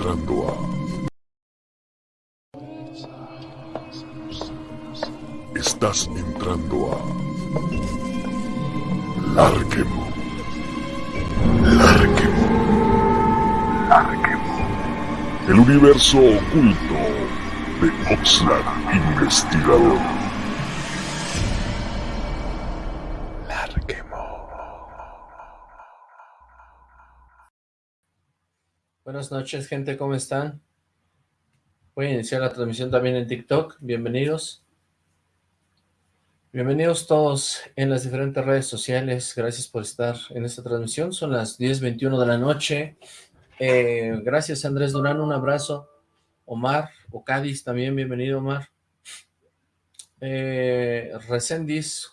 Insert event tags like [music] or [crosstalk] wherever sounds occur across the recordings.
entrando a... Estás entrando a... Larquemo. Larquemo. Larquemo. El universo oculto de Oxlack Investigador. Buenas noches, gente, ¿cómo están? Voy a iniciar la transmisión también en TikTok. Bienvenidos. Bienvenidos todos en las diferentes redes sociales. Gracias por estar en esta transmisión. Son las 10.21 de la noche. Eh, gracias, Andrés Durán. Un abrazo. Omar, o Cádiz también. Bienvenido, Omar. Eh,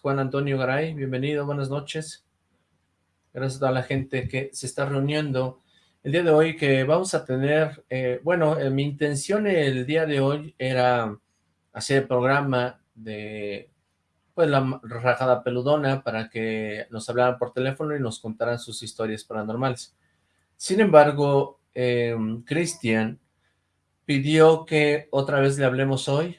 Juan Antonio Garay. Bienvenido, buenas noches. Gracias a toda la gente que se está reuniendo el día de hoy que vamos a tener, eh, bueno, eh, mi intención el día de hoy era hacer el programa de, pues, la rajada peludona para que nos hablaran por teléfono y nos contaran sus historias paranormales. Sin embargo, eh, Cristian pidió que otra vez le hablemos hoy,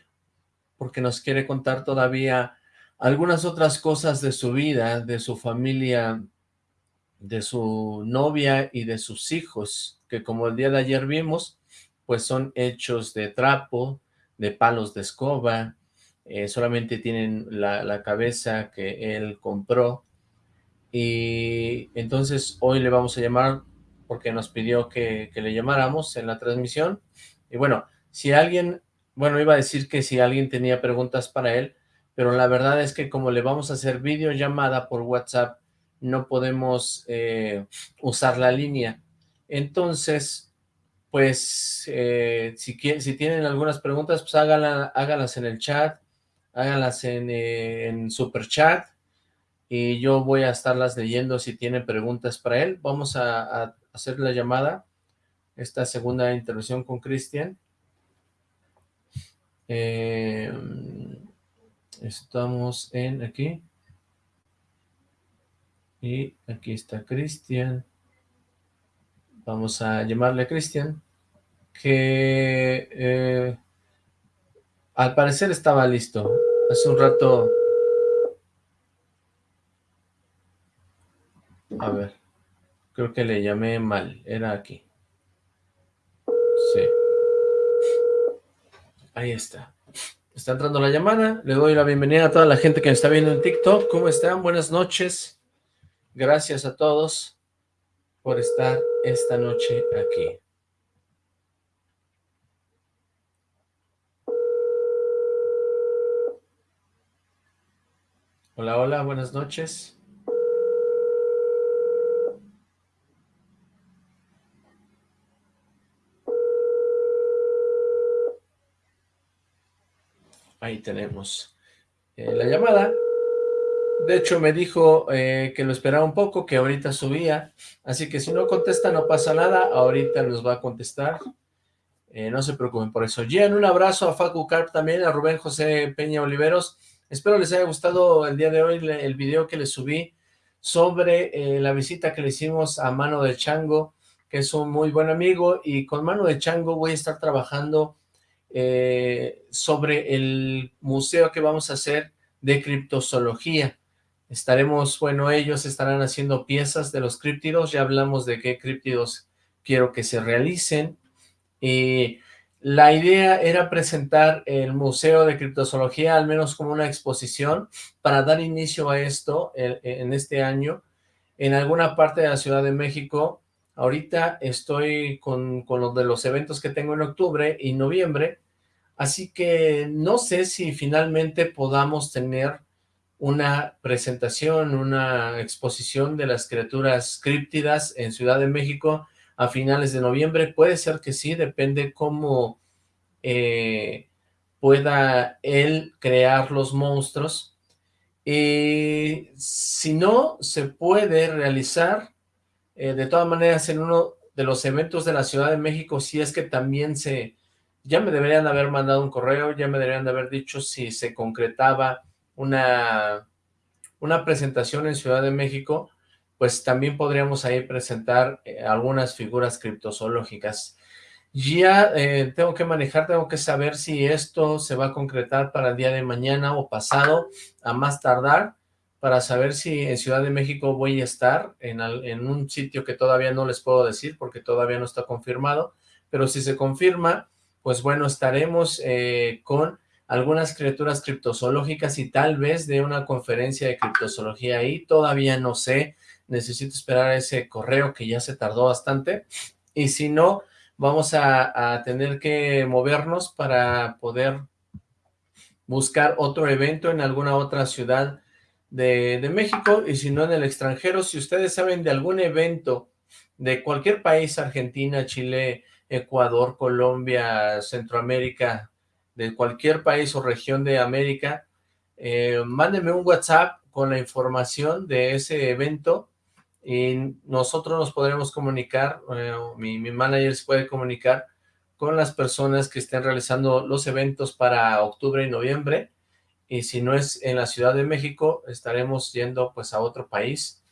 porque nos quiere contar todavía algunas otras cosas de su vida, de su familia de su novia y de sus hijos, que como el día de ayer vimos, pues son hechos de trapo, de palos de escoba, eh, solamente tienen la, cabeza que él compró, y entonces hoy le vamos a llamar porque nos pidió que, que le llamáramos en la transmisión, y bueno, si alguien, bueno, iba a decir que si alguien tenía preguntas para él, pero la verdad es que como le vamos a hacer videollamada por WhatsApp, no podemos eh, usar la línea. Entonces, pues, eh, si, si tienen algunas preguntas, pues háganlas en el chat, háganlas en, eh, en super chat, y yo voy a estarlas leyendo si tienen preguntas para él. Vamos a, a hacer la llamada, esta segunda intervención con Cristian. estamos en aquí. Y aquí está Cristian. Vamos a llamarle a Cristian. Que eh, al parecer estaba listo. Hace un rato... A ver. Creo que le llamé mal. Era aquí. Sí. Ahí está. Está entrando la llamada. Le doy la bienvenida a toda la gente que me está viendo en TikTok. ¿Cómo están? Buenas noches. Gracias a todos por estar esta noche aquí. Hola, hola, buenas noches. Ahí tenemos eh, la llamada. De hecho, me dijo eh, que lo esperaba un poco, que ahorita subía. Así que si no contesta, no pasa nada. Ahorita nos va a contestar. Eh, no se preocupen por eso. Jen, un abrazo a Facu Carp también, a Rubén José Peña Oliveros. Espero les haya gustado el día de hoy el video que les subí sobre eh, la visita que le hicimos a Mano de Chango, que es un muy buen amigo. Y con Mano de Chango voy a estar trabajando sobre el museo que vamos a hacer de criptozoología. Estaremos, bueno, ellos estarán haciendo piezas de los críptidos, ya hablamos de qué críptidos quiero que se realicen. Y la idea era presentar el Museo de Criptozoología, al menos como una exposición, para dar inicio a esto en, este año, en alguna parte de la Ciudad de México. Ahorita estoy con, con los de los eventos que tengo en octubre y noviembre, así que no sé si finalmente podamos tener una presentación, una exposición de las criaturas críptidas en Ciudad de México a finales de noviembre. Puede ser que sí, depende cómo eh, pueda él crear los monstruos. Y si no, se puede realizar eh, de todas maneras en uno de los eventos de la Ciudad de México, si es que también se... Ya me deberían haber mandado un correo, ya me deberían de haber dicho si se concretaba una, una presentación en Ciudad de México, pues también podríamos ahí presentar eh, algunas figuras criptozoológicas. Ya eh, tengo que manejar, tengo que saber si esto se va a concretar para el día de mañana o pasado, a más tardar, para saber si en Ciudad de México voy a estar en, en un sitio que todavía no les puedo decir porque todavía no está confirmado, pero si se confirma, pues bueno, estaremos eh, con algunas criaturas criptozoológicas y tal vez de una conferencia de criptozoología ahí, todavía no sé, necesito esperar ese correo que ya se tardó bastante, y si no, vamos a, tener que movernos para poder buscar otro evento en alguna otra ciudad de, de, México, y si no en el extranjero, si ustedes saben de algún evento de cualquier país, Argentina, Chile, Ecuador, Colombia, Centroamérica, de cualquier país o región de América, eh, mándenme un WhatsApp con la información de ese evento y nosotros nos podremos comunicar, eh, mi, mi manager se puede comunicar con las personas que estén realizando los eventos para octubre y noviembre, y si no es en la Ciudad de México, estaremos yendo pues a otro país.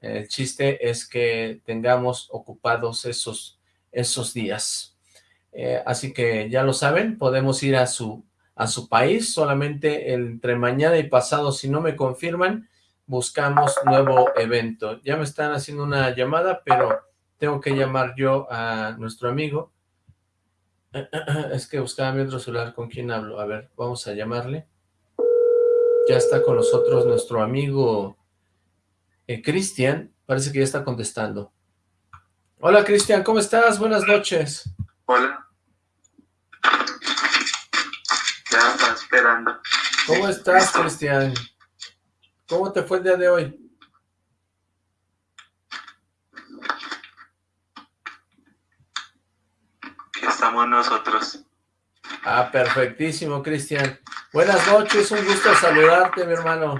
El chiste es que tengamos ocupados esos esos días. Eh, así que ya lo saben, podemos ir a su, a su país, solamente entre mañana y pasado, si no me confirman, buscamos nuevo evento. Ya me están haciendo una llamada, pero tengo que llamar yo a nuestro amigo. [clears throat] Es que buscaba mi otro celular, ¿con quién hablo? A ver, vamos a llamarle. Ya está con nosotros nuestro amigo eh, Cristian, parece que ya está contestando. Hola Cristian, ¿cómo estás? Buenas noches. Hola. Ya está esperando. ¿Cómo estás, Cristian? ¿Cómo te fue el día de hoy? Aquí estamos nosotros. Ah, perfectísimo, Cristian. Buenas noches, un gusto saludarte, mi hermano.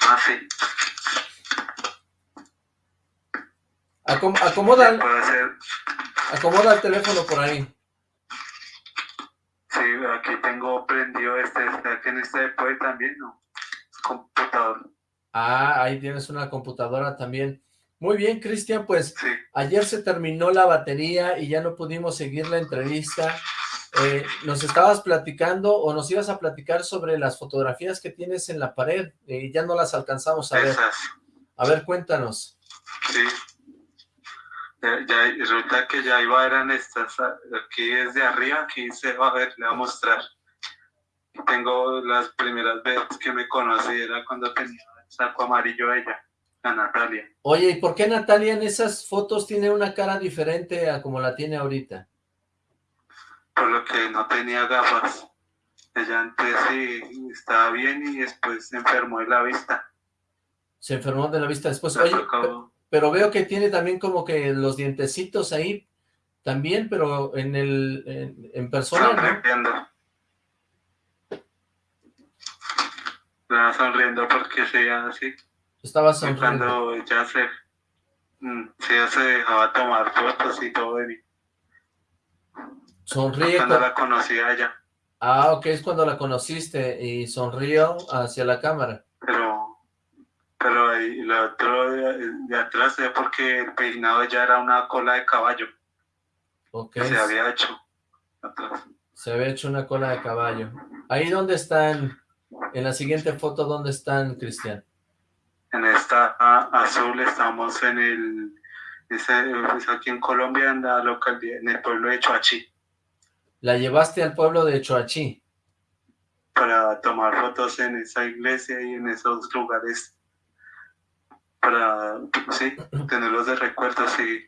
Ah, sí. acomoda, acomoda el teléfono por ahí. Sí, aquí tengo prendido este, aquí en este puede también, ¿no? Computador. Ah, ahí tienes una computadora también. Muy bien, Cristian, pues ayer se terminó la batería y ya no pudimos seguir la entrevista. Eh, nos estabas platicando o nos ibas a platicar sobre las fotografías que tienes en la pared y ya no las alcanzamos a ver. A ver, cuéntanos. Sí, ya, resulta que ya iba a ver en estas, aquí desde arriba, aquí se va a ver, le voy a mostrar. Tengo las primeras veces que me conocí, era cuando tenía el saco amarillo ella, a Natalia. Oye, ¿y por qué Natalia en esas fotos tiene una cara diferente a como la tiene ahorita? Por lo que no tenía gafas. Ella antes sí estaba bien y después se enfermó de la vista. Se enfermó de la vista después. Oye, pero veo que tiene también como que los dientecitos ahí también, pero en el en, persona, sonriendo. Estaba sonriendo porque se así. Estaba sonriendo. Cuando ya se, mm, ya se dejaba tomar fotos y todo de mí. Sonríe. Cuando la conocí a ella. Ah, ok, es cuando la conociste y sonrió hacia la cámara. Pero pero ahí, lo otro de, atrás es porque el peinado ya era una cola de caballo. Ok. Se había hecho atrás. Se había hecho una cola de caballo. Ahí dónde están, en la siguiente foto, ¿dónde están, Cristian? En esta azul estamos en el, es aquí en Colombia, en la localidad, en el pueblo de Choachí. ¿La llevaste al pueblo de Choachí? Para tomar fotos en esa iglesia y en esos lugares para, sí, tenerlos de recuerdo, sí,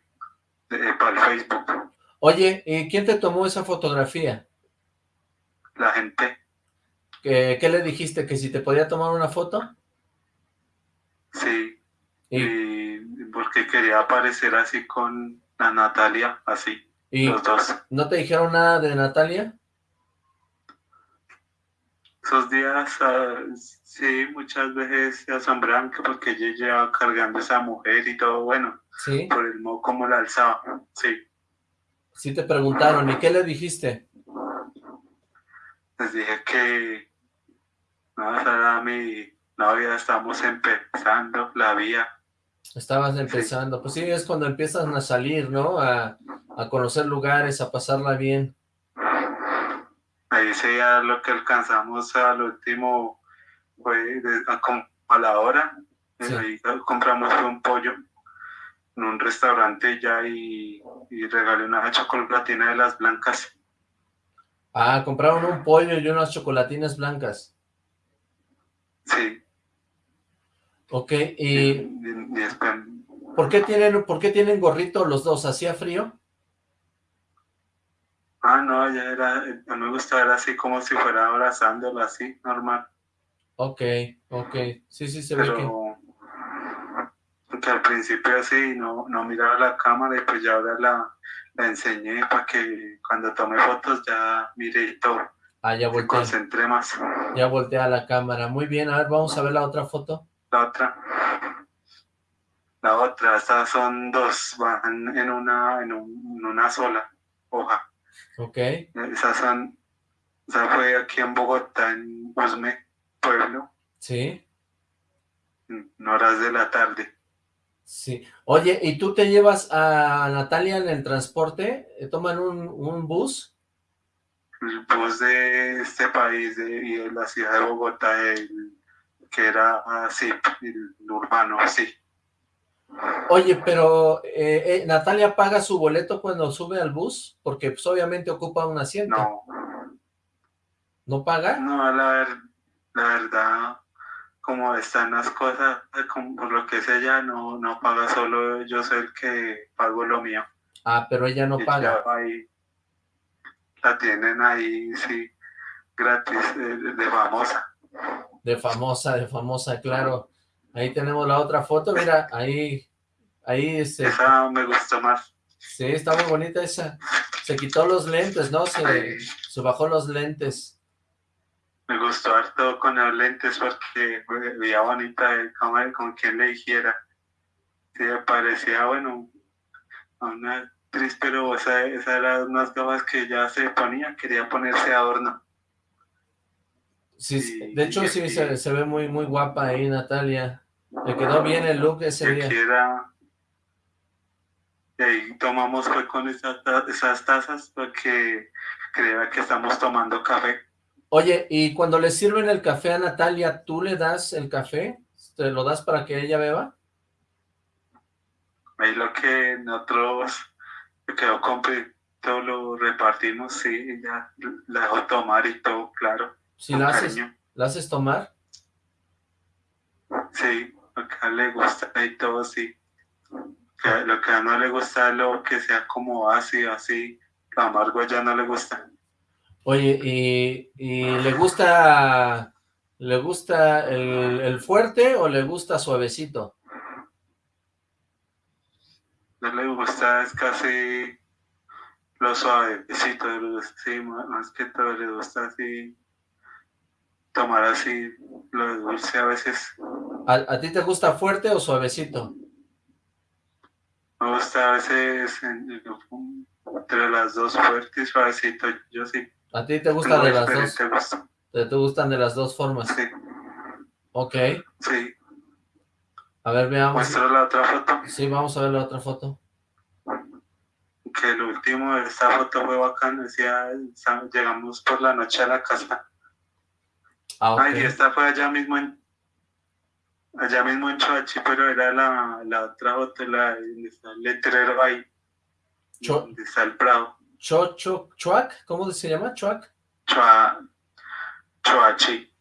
para el Facebook. Oye, ¿y quién te tomó esa fotografía? La gente. ¿Qué, ¿Qué, le dijiste? ¿Que si te podía tomar una foto? Sí, ¿Y? porque quería aparecer así con la Natalia, así, ¿Y los dos. ¿No te dijeron nada de Natalia? Esos días, ah, sí, muchas veces se asombran porque ella llevaba cargando a esa mujer y todo, bueno, ¿Sí? por el modo como la alzaba, sí. Sí te preguntaron, ¿y qué le dijiste? Les dije que, no, esa era mi novia, estamos empezando la vía. Estabas empezando, pues sí, es cuando empiezan a salir, ¿no? A, a conocer lugares, a pasarla bien. Ahí sería lo que alcanzamos al último, fue a, a, la hora, ahí compramos un pollo en un restaurante ya y, y regalé una chocolatina de las blancas. Ah, compraron un pollo y unas chocolatinas blancas. Sí. Ok, y... ¿Por qué tienen, por qué tienen gorrito los dos? ¿Hacía frío? Ah, no, ya era, no me gustaba, era así como si fuera abrazándolo, así, normal. Ok, ok, sí, sí, se ve que... que al principio así no, no miraba la cámara y pues ya ahora la, la enseñé para que cuando tome fotos ya mire y todo. Ah, ya volteé. concentré más. Ya volteé a la cámara. Muy bien, a ver, vamos a ver la otra foto. La otra. La otra, estas son dos, van en una, en, una sola hoja. Ok. Esa fue aquí en Bogotá, en Usme, pueblo. Sí. En horas de la tarde. Sí. Oye, ¿y tú te llevas a Natalia en el transporte? ¿Toman un, un bus? El bus de este país, de, la ciudad de Bogotá, que era así, el urbano, sí. Oye, pero eh, eh, ¿Natalia paga su boleto cuando sube al bus? Porque pues, obviamente ocupa un asiento. No. ¿No paga? No, la, la verdad, como están las cosas, por lo que es ella, no, no paga solo, yo soy el que pago lo mío. Ah, pero ella no paga. Ahí, la tienen ahí, sí, gratis, de, famosa. De famosa, de famosa, claro. Ahí tenemos la otra foto, mira, ahí, ahí este... Esa me gustó más. Sí, está muy bonita esa. Se quitó los lentes, ¿no? Se, se bajó los lentes me gustó harto con los lentes porque veía bonita como, con quien le dijera. Sí, parecía, bueno, una actriz, pero esa, esa era unas gafas que ya se ponía, quería ponerse adorno. Sí, de hecho sí se, se, ve muy muy guapa ahí Natalia. Le quedó bien el look ese día. y ahí tomamos fue con esas, esas tazas porque creía que estamos tomando café. Oye, y cuando le sirven el café a Natalia, ¿tú le das el café? ¿Te lo das para que ella beba? Ahí lo que nosotros, lo que yo compré, todo lo repartimos, sí, ya la dejo tomar y todo, claro. ¿Sí la haces, la haces tomar? Sí, lo que a le gusta y todo, sí. lo que a no le gusta lo que sea como ácido, así, lo amargo ya no le gusta. Oye, ¿y, le gusta le gusta el, fuerte o le gusta suavecito? No le gusta, es casi lo suavecito, sí, más que todo le gusta así, tomar así lo dulce a veces. ¿A, ti te gusta fuerte o suavecito? Me gusta a veces entre las dos fuertes y suavecito, yo sí. ¿A ti te gusta de las dos? Te, te, gustan de las dos formas? Sí. Ok. Sí. A ver, veamos. ¿Muestra la otra foto? Sí, vamos a ver la otra foto. Que el último de esta foto fue bacán, decía, llegamos por la noche a la casa. Ah, okay. Ay, y esta fue allá mismo en, allá mismo en Choachi, pero era la, la otra foto, la, donde está el letrero ahí, donde está el Prado. Cho, cho, Chuac, ¿cómo se llama? Chuac. Chua, Choachi.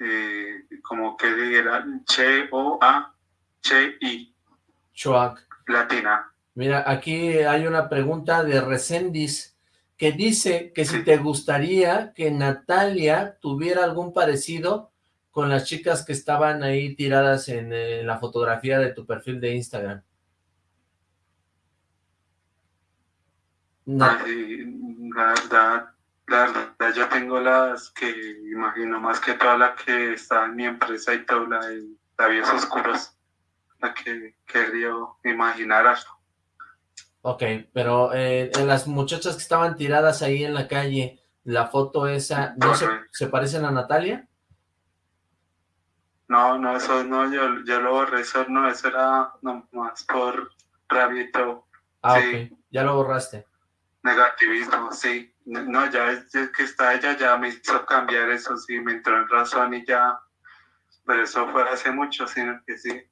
Eh, como que era Che O A Che I. Chuac. Latina. Mira, aquí hay una pregunta de Recendis que dice que si te gustaría que Natalia tuviera algún parecido con las chicas que estaban ahí tiradas en, la fotografía de tu perfil de Instagram. la verdad, la yo tengo las que imagino más que toda la que está en mi empresa y toda la de labios oscuros, la que quería imaginar algo. Ok, pero eh, en las muchachas que estaban tiradas ahí en la calle, la foto esa, ¿no se, se, parecen a Natalia? No, no, eso no, yo, yo lo borré, eso no, eso era nomás por todo. Ah, ok, ya lo borraste. Negativismo, sí. No, ya es, que está ella, ya me hizo cambiar eso, sí, me entró en razón y ya, pero eso fue hace mucho, sino que sí.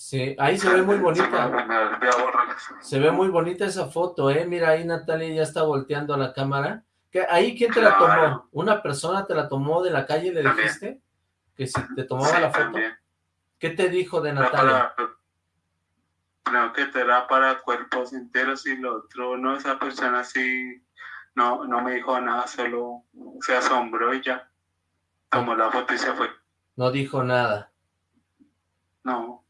Sí, ahí se ve muy bonita. Se ve muy bonita esa foto, ¿eh? Mira, ahí Natalia ya está volteando a la cámara. ¿Ahí quién te la tomó? ¿Una persona te la tomó de la calle le dijiste? Que si te tomaba la foto. ¿Qué te dijo de Natalia? Creo que te era para cuerpos enteros y lo otro, no, esa persona sí, no, no me dijo nada, solo se asombró y ya. Tomó la foto y se fue. No dijo nada. No.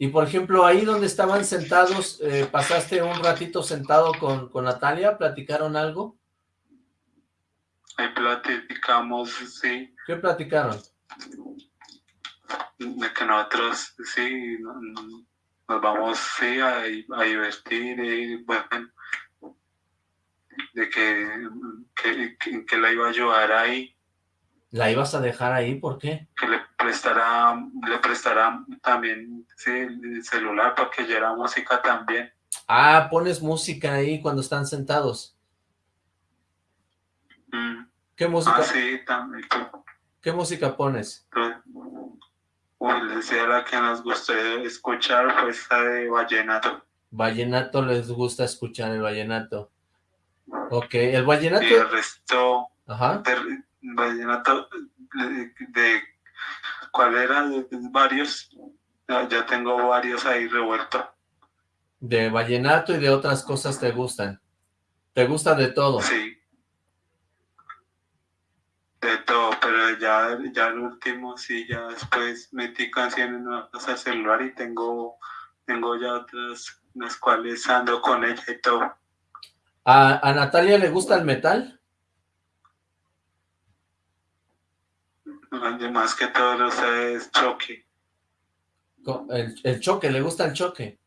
Y por ejemplo, ahí donde estaban sentados, eh, ¿pasaste un ratito sentado con, con Natalia? ¿Platicaron algo? Ahí platicamos, sí. ¿Qué platicaron? De que nosotros, sí, nos vamos, sí, a, divertir y, bueno, de que, que, que la iba a ayudar ahí ¿La ibas a dejar ahí? ¿Por qué? Que le prestará, le prestará también sí, el celular para que oyera música también. Ah, pones música ahí cuando están sentados. Mm. ¿Qué música? Ah, sí, también. ¿Qué música pones? Uy, les decía la que nos gusta escuchar, pues la de vallenato. Vallenato les gusta escuchar el vallenato. Ok, el vallenato... Y el resto... Ajá vallenato de, cuál era de, varios ya, tengo varios ahí revueltos de vallenato y de otras cosas te gustan. Te gusta de todo. Sí. De todo pero ya ya el último sí ya después metí canciones nuevas al celular y tengo tengo ya otras las cuales ando con ella y todo. A, a Natalia le gusta el metal [laughs] más que todo lo sé es choque. El, choque, ¿le gusta el choque?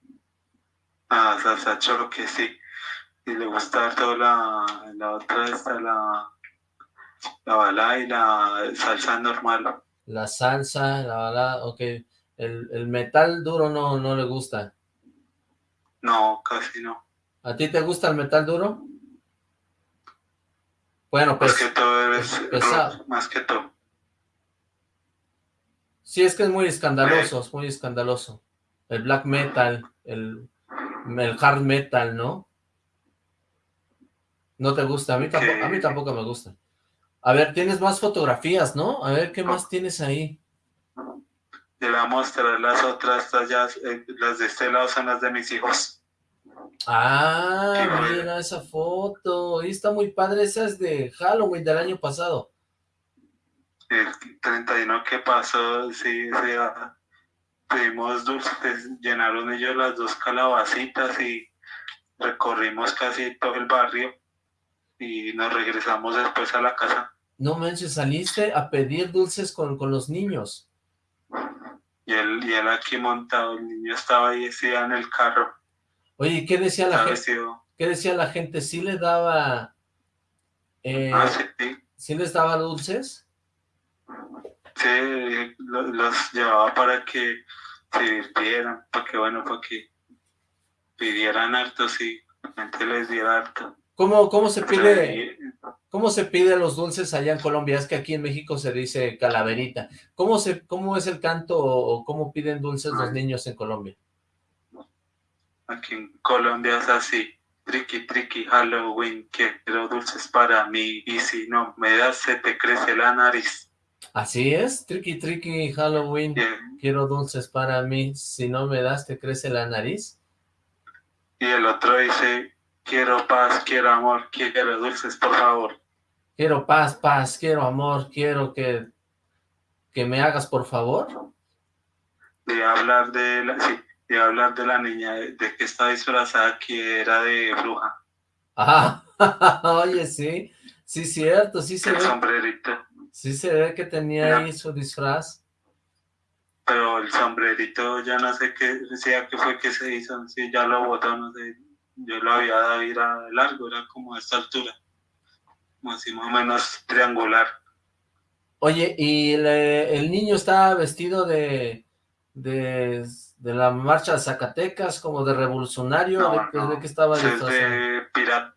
Ah, salsa choque, sí. Y le gusta toda la, la otra, esta, la, la balada y la salsa normal. La salsa, la balada, ok. El, el metal duro no, no le gusta. No, casi no. ¿A ti te gusta el metal duro? Bueno, pues... Más que todo es más que todo. Sí, es que es muy escandaloso, es muy escandaloso. El black metal, el, el hard metal, ¿no? No te gusta, a mí, tampoco, a mí tampoco me gusta. A ver, tienes más fotografías, ¿no? A ver, ¿qué más tienes ahí? Te voy a mostrar las otras, las, eh, las de este lado son las de mis hijos. Ah, mira esa foto. Ahí está muy padre, esa es de Halloween del año pasado el 31 que pasó, sí, sí, pedimos dulces, llenaron ellos las dos calabacitas y recorrimos casi todo el barrio y nos regresamos después a la casa. No manches, saliste a pedir dulces con, con los niños. Y él, y él aquí montado, el niño estaba ahí decía en el carro. Oye, ¿qué decía la gente? ¿Qué decía la gente? ¿Sí le daba... Eh, ah, sí. ¿Sí les daba dulces? Sí, los, llevaba para que se divirtieran, para que, bueno, para que pidieran harto, sí, la gente les diera harto. ¿Cómo, cómo se pide, cómo se pide los dulces allá en Colombia? Es que aquí en México se dice calaverita. ¿Cómo, se, cómo es el canto o cómo piden dulces los niños en Colombia? Aquí en Colombia es así. Tricky, tricky, Halloween, quiero dulces para mí. Y si no me das, se te crece la nariz. Así es, tricky tricky Halloween, quiero dulces para mí, si no me das te crece la nariz. Y el otro dice, quiero paz, quiero amor, quiero dulces, por favor. Quiero paz, paz, quiero amor, quiero que, que me hagas, por favor. De hablar de la, sí, de hablar de la niña, de, que está disfrazada, que era de bruja. Ah, [laughs] oye, sí, sí, cierto, sí se El sombrerito. Sí se ve que tenía ahí su disfraz. Pero el sombrerito ya no sé qué decía que fue que se hizo, sí, ya lo botó, no sé, yo lo había dado, era largo, era como a esta altura, como así más o menos triangular. Oye, ¿y el niño estaba vestido de, de, la marcha de Zacatecas, como de revolucionario? ¿De, qué estaba disfrazado? De pirata.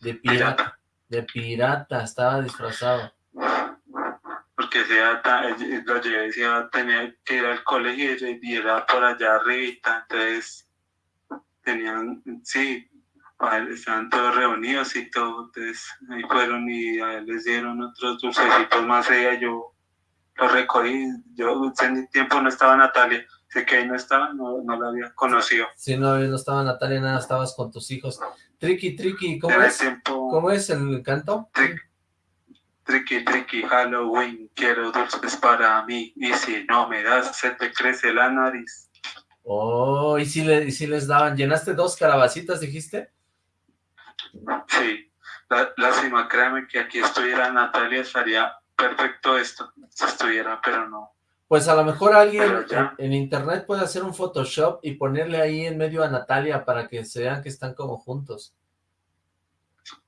De pirata. De pirata, estaba disfrazado. Porque se lo llevé, tenía que ir al colegio y era por allá arriba, entonces tenían, sí, estaban todos reunidos y todo, entonces ahí fueron y a él les dieron otros dulcecitos más allá, yo lo recogí, yo en tiempo no estaba Natalia, sé que ahí no estaba, no, no la había conocido. Sí, no, no estaba Natalia, nada, estabas con tus hijos. Tricky, Tricky, ¿cómo es? ¿Cómo es el canto? Tricky, tricky, Halloween, quiero dulces para mí, y si no me das, se te crece la nariz. Oh, ¿y si, le, y si les daban? ¿Llenaste dos calabacitas, dijiste? Sí, lástima, créame que aquí estuviera Natalia, estaría perfecto esto, si estuviera, pero no. Pues a lo mejor alguien en, internet puede hacer un Photoshop y ponerle ahí en medio a Natalia para que se vean que están como juntos.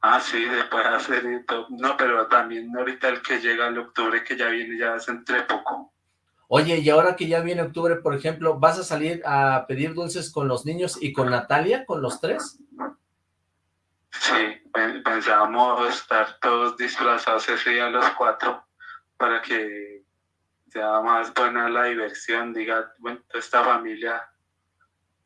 Ah, sí, puede hacer No, pero también ahorita el que llega el octubre, que ya viene, ya es entre poco. Oye, y ahora que ya viene octubre, por ejemplo, ¿vas a salir a pedir dulces con los niños y con Natalia, con los tres? Sí, pensábamos estar todos disfrazados ese día los cuatro para que sea más buena la diversión, diga, bueno, toda esta familia,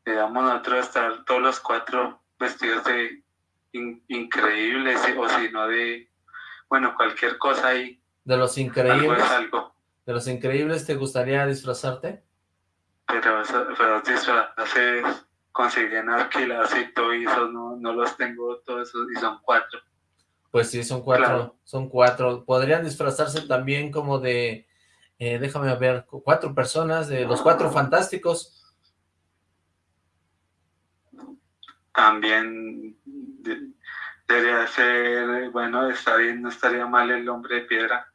le damos nosotros estar todos los cuatro vestidos de increíbles, o si no de, bueno, cualquier cosa ahí. De los increíbles. Algo, ¿De los increíbles te gustaría disfrazarte? Pero, pero disfrazarse consiguen alquilados y eso, no, no los tengo todos esos y son cuatro. Pues sí, son cuatro, son cuatro. Podrían disfrazarse también como de, eh, déjame ver, cuatro personas, de los cuatro fantásticos. También debería ser, bueno, está bien, no estaría mal el hombre de piedra.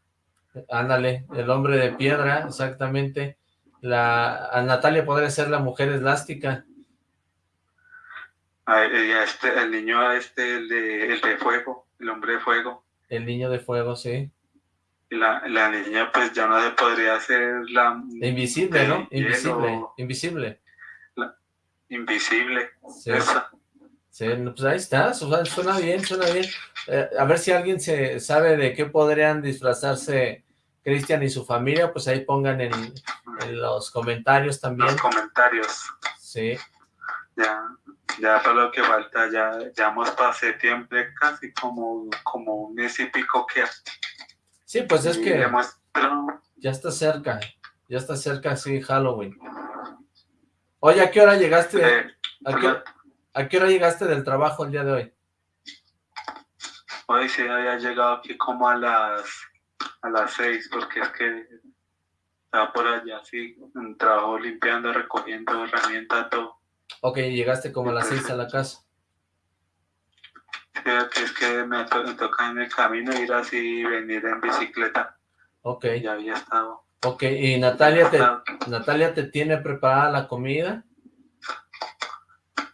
Ándale, el hombre de piedra, exactamente. La, a Natalia podría ser la mujer elástica. este, el niño este, el de, el de fuego, el hombre de fuego. El niño de fuego, sí. La, la niña pues ya no se podría hacer la... Invisible, ¿no? Invisible, invisible. invisible, sí. Sí, pues ahí está, suena bien, suena bien. Eh, a ver si alguien se sabe de qué podrían disfrazarse Cristian y su familia, pues ahí pongan en, los comentarios también. Los comentarios. Sí. Ya, ya para lo que falta, ya, ya hemos para septiembre casi como, como un mes y pico que... Sí, pues es que ya está cerca, ya está cerca, sí, Halloween. Oye, ¿a qué hora llegaste? Eh, ¿A, qué, ¿A qué hora llegaste del trabajo el día de hoy? Hoy sí había llegado aquí como a las a las seis, porque es que estaba por allá, así, un trabajo limpiando, recogiendo herramientas, todo. Ok, llegaste como a las seis a la casa. Sí, es que me, toca en el camino ir así y venir en bicicleta. Ok. Ya había estado. Ok, ¿y Natalia te, Natalia te tiene preparada la comida?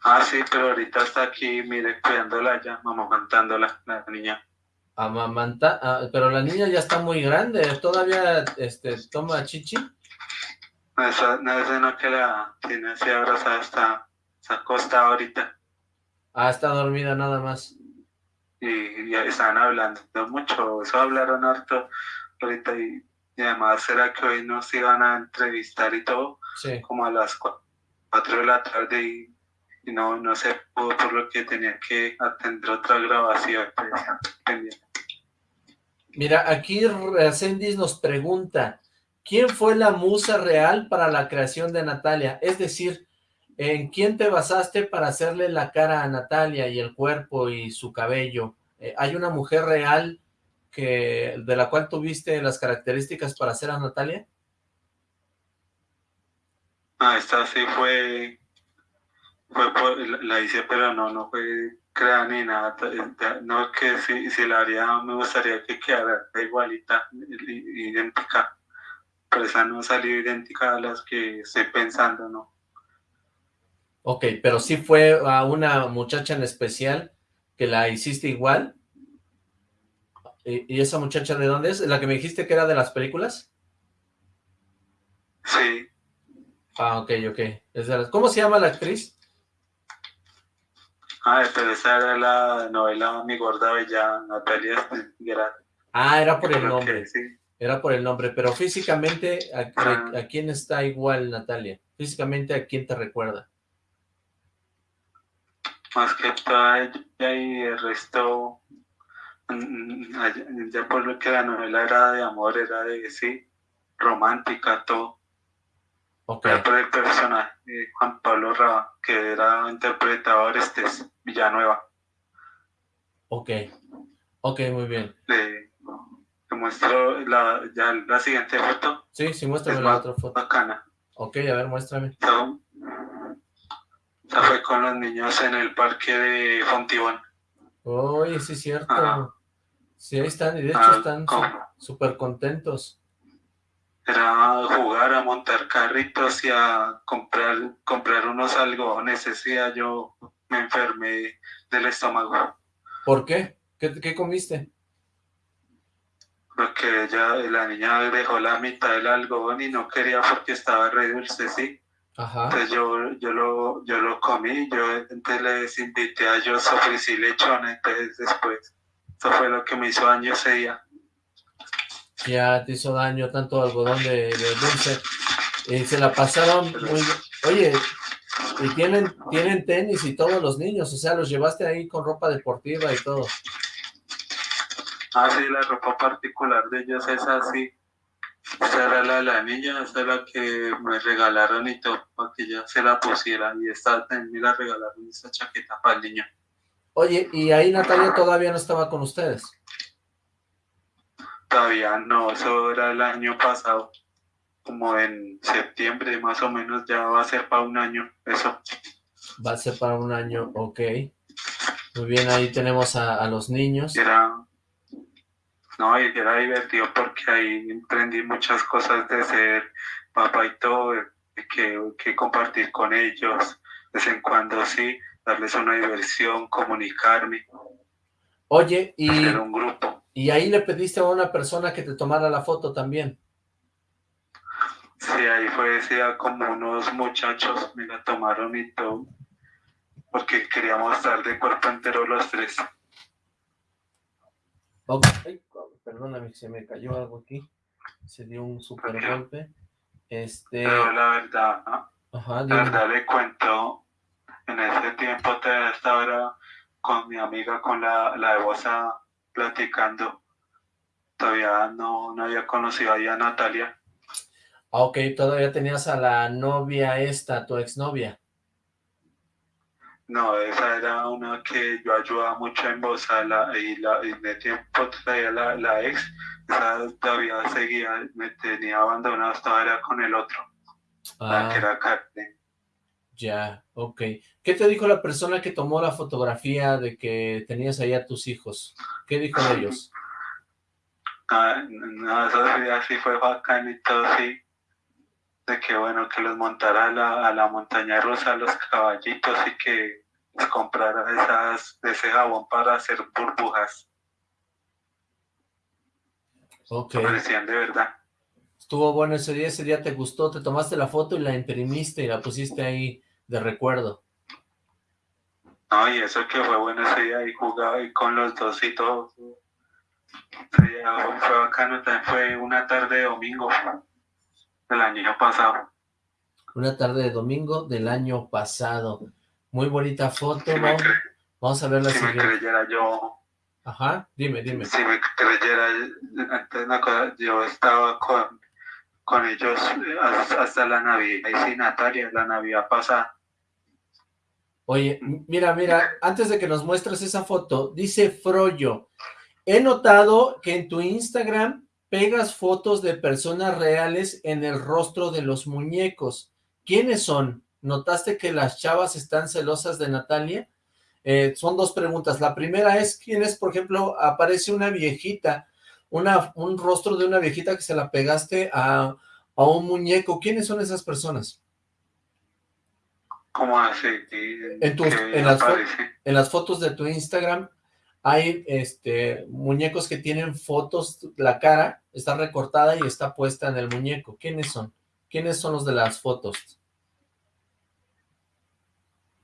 Ah, sí, pero ahorita está aquí, mire, cuidándola ya, amamantándola, la niña. Amamanta, ah, pero la niña ya está muy grande, ¿todavía este, toma chichi? No, esa, no, esa no que la tiene así abrazada, está, se acosta ahorita. Ah, está dormida nada más. Y ya están hablando mucho, eso hablaron harto ahorita y, además será que hoy nos iban a entrevistar y todo, sí. como a las cuatro de la tarde y y no, no se pudo por lo que tenía que atender otra grabación. Mira, aquí Sendis nos pregunta, ¿quién fue la musa real para la creación de Natalia? Es decir, ¿en quién te basaste para hacerle la cara a Natalia y el cuerpo y su cabello? Eh, ¿Hay una mujer real que de la cual tuviste las características para hacer a Natalia? Ah, esta sí fue fue la hice, pero no, no fue creada ni nada. No, que si, si la haría, me gustaría que quedara igualita, idéntica. Pero esa no salió idéntica a las que estoy pensando, ¿no? Ok, pero sí fue a una muchacha en especial que la hiciste igual. ¿Y, esa muchacha de dónde es? ¿La que me dijiste que era de las películas? Sí. Ah, ok, ok. ¿Cómo se llama la actriz? Ah, pero esa era la novela Mi Gorda Bella, Natalia Ah, era por el nombre. sí. Era por el nombre, pero físicamente, ¿a, ¿a, quién está igual Natalia? Físicamente, ¿a quién te recuerda? Más que todo ella y el resto, mm, ya por lo que la novela era de amor, era de, sí, romántica, todo. Okay. Por el personaje de Juan Pablo Raba, que era interpretador este Villanueva. Ok, ok, muy bien. Le, muestro la, ya la siguiente foto. Sí, sí, muéstrame la otra foto. Bacana. Ok, a ver, muéstrame. Esa fue con los niños en el parque de Fontibón. Uy, sí es cierto. Sí, ahí están, y de hecho ah, están súper contentos. Era jugar, a montar carritos y a comprar, comprar unos algodones. Ese día yo me enfermé del estómago. ¿Por qué? ¿Qué, qué comiste? Porque ella, la niña dejó la mitad del algodón y no quería porque estaba re dulce, sí. Entonces yo, yo, lo, yo lo comí, yo entonces les invité a ellos ofrecí lechón, entonces después, eso fue lo que me hizo daño ese día. Ya te hizo daño tanto algodón de, dulce. Y se la pasaron muy... Oye, y tienen, tienen tenis y todos los niños, o sea, los llevaste ahí con ropa deportiva y todo. Ah, sí, la ropa particular de ellos es así. Esta era la, la niña, esta es la que me regalaron y todo, para que ella se la pusiera. Y esta también me la regalaron, esta chaqueta para el niño. Oye, ¿y ahí Natalia todavía no estaba con ustedes? Todavía no, eso era el año pasado, como en septiembre más o menos, ya va a ser para un año, eso. Va a ser para un año, ok. Muy bien, ahí tenemos a, a los niños. Era, no, y era divertido porque ahí aprendí muchas cosas de ser papá y todo, que, que compartir con ellos, de vez en cuando sí, darles una diversión, comunicarme. Oye, y, un grupo. Y ahí le pediste a una persona que te tomara la foto también. Sí, ahí fue, decía, como unos muchachos me la tomaron y todo, porque queríamos estar de cuerpo entero los tres. Okay perdóname, se me cayó algo aquí, se dio un super golpe. Este... Pero la verdad, Ajá, la verdad le cuento, en ese tiempo te estaba con mi amiga, con la, la de Bosa, platicando. Todavía no, no había conocido ahí a Natalia. Ah, ok, todavía tenías a la novia esta, tu exnovia. No, esa era una que yo ayudaba mucho en voz la, y, la, y de tiempo traía la, la, ex, esa todavía seguía, me tenía abandonado, estaba era con el otro, la que ah. era carne. Ya, ok. ¿Qué te dijo la persona que tomó la fotografía de que tenías ahí a tus hijos? ¿Qué dijo de ellos? Ah, no, eso sí fue bacán y todo, sí. De que bueno, que los montara a la, a la montaña rusa, los caballitos y que comprar esas, ese jabón para hacer burbujas. Ok. Parecían de verdad. Estuvo bueno ese día, ese día te gustó, te tomaste la foto y la imprimiste y la pusiste ahí de recuerdo. No, y eso que fue bueno ese día y jugaba y con los dos y todo. fue bacano, también fue una tarde de domingo del año pasado. Una tarde de domingo del año pasado. Muy bonita foto, ¿no? Vamos a ver la si me creyera yo... Ajá, dime, dime. Si me creyera, antes una cosa, yo estaba con, con ellos hasta la Navidad, y sí, Natalia, la Navidad pasada. Oye, mira, mira, antes de que nos muestres esa foto, dice Froyo, he notado que en tu Instagram pegas fotos de personas reales en el rostro de los muñecos. ¿Quiénes son? ¿Notaste que las chavas están celosas de Natalia? Eh, son dos preguntas. La primera es, ¿quién es, por ejemplo, aparece una viejita, un rostro de una viejita que se la pegaste a, a un muñeco? ¿Quiénes son esas personas? ¿Cómo así? En, en, las en las fotos de tu Instagram hay este muñecos que tienen fotos, la cara está recortada y está puesta en el muñeco. ¿Quiénes son? ¿Quiénes son los de las fotos?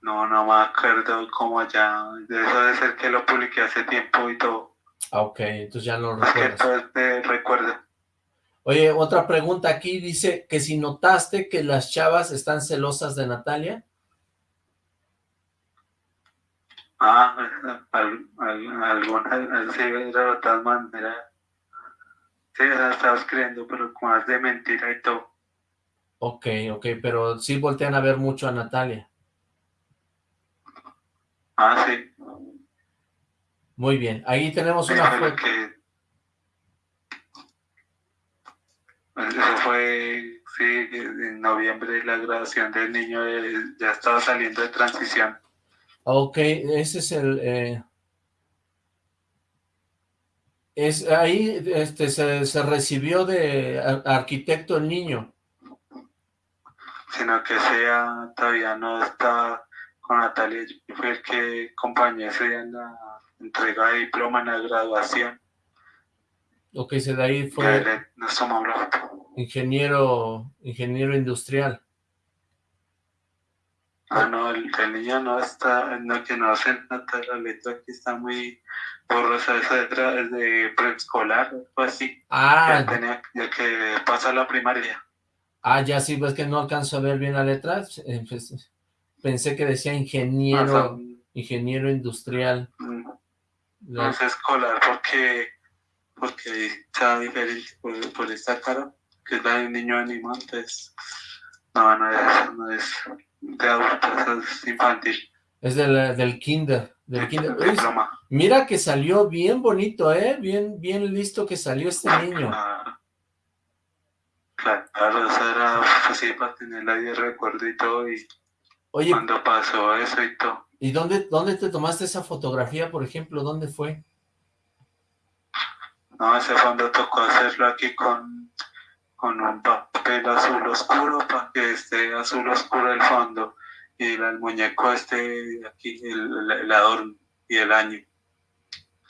No, no me acuerdo cómo ya, eso debe ser que lo publiqué hace tiempo y todo. Ah, ok, entonces ya no lo recuerdas. te recuerdo. Oye, otra pregunta aquí, dice que si notaste que las chavas están celosas de Natalia. Ah, [laughs] algunas, sí, de otra manera. Sí, la estaba escribiendo, pero con más de mentira y todo. Ok, ok, pero sí voltean a ver mucho a Natalia. Ah, sí. Muy bien, ahí tenemos una foto. Que... Eso fue, sí, en noviembre la graduación del niño ya estaba saliendo de transición. Ok, ese es el... Eh, es ahí este, se, recibió de arquitecto el niño. Sino que sea, todavía no está con Natalia, fui el que acompañé ese día en la entrega de diploma en la graduación. Ok, se de ahí fue nos ingeniero, ingeniero industrial. Ah, no, el, niño no está, no, que no se nota la letra aquí está muy borrosa, esa letra es de preescolar, o así. Ah. Ya, tenía, ya que pasa la primaria. Ah, ya sí, pues que no alcanzo a ver bien la letra, eh, pues, pensé que decía ingeniero, ingeniero industrial. Mm, no, es escolar porque, porque está diferente por, esta cara, que es la de un niño animado, entonces, no, no es, no es de adultos, es infantil. Es del, del kinder, del kinder. mira que salió bien bonito, ¿eh? Bien, bien listo que salió este niño. Ah, claro, eso era así para tener ahí de recuerdo y todo, y Oye, cuando pasó eso y todo. ¿Y dónde, dónde te tomaste esa fotografía, por ejemplo? ¿Dónde fue? No, ese fondo tocó hacerlo aquí con, con un papel azul oscuro para que esté azul oscuro el fondo y el, muñeco este aquí, el, el, adorno y el año.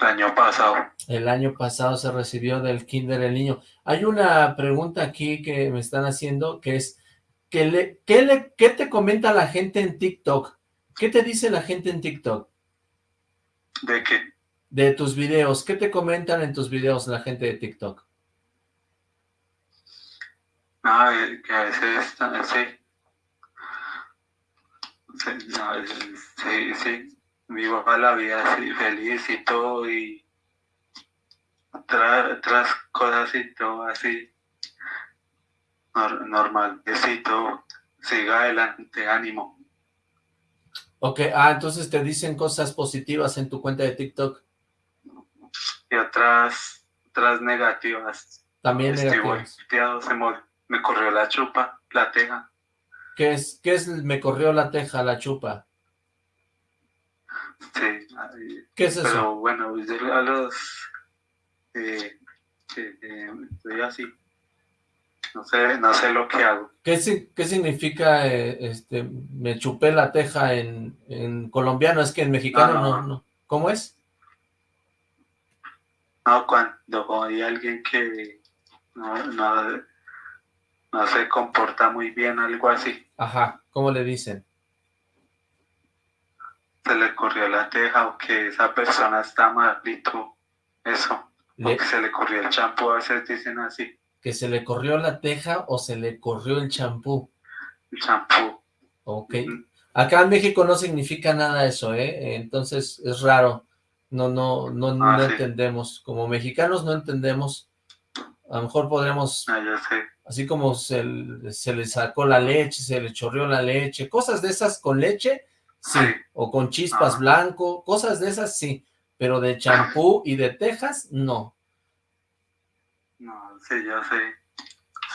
El año pasado. El año pasado se recibió del kinder el niño. Hay una pregunta aquí que me están haciendo que es, ¿qué, le, qué, le, ¿qué te comenta la gente en TikTok? ¿Qué te dice la gente en TikTok? ¿De qué? De tus videos. ¿Qué te comentan en tus videos la gente de TikTok? Ah, que a veces, sí. Sí, sí, Vivo la vida así, feliz y todo, y otras cosas y todo así. Normal, todo. Siga adelante, ánimo. Ok, ah, entonces te dicen cosas positivas en tu cuenta de TikTok. Y otras, otras negativas. También negativas. Se me, corrió la chupa, la teja. ¿Qué es, qué es me corrió la teja, la chupa? Sí. ¿Qué es eso? Pero bueno, yo a los... Eh, eh, estoy así no sé, no sé lo que hago. ¿Qué, qué significa, eh, este, me chupé la teja en, en colombiano? Es que en mexicano no, no, ¿Cómo es? No, cuando hay alguien que no, no, no se comporta muy bien, algo así. Ajá, ¿cómo le dicen? Se le corrió la teja o que esa persona está malito, eso. O que se le corrió el champú, a veces dicen así que se le corrió la teja o se le corrió el champú. El champú. Ok. Acá en México no significa nada eso, ¿eh? Entonces es raro. No, no, no, ah, no entendemos. Como mexicanos no entendemos. A lo mejor podríamos... Ah, ya sé. Así como se, se, le sacó la leche, se le chorreó la leche, cosas de esas con leche, sí. O con chispas blanco, cosas de esas sí. Pero de champú y de tejas, no. No, sí, yo sé.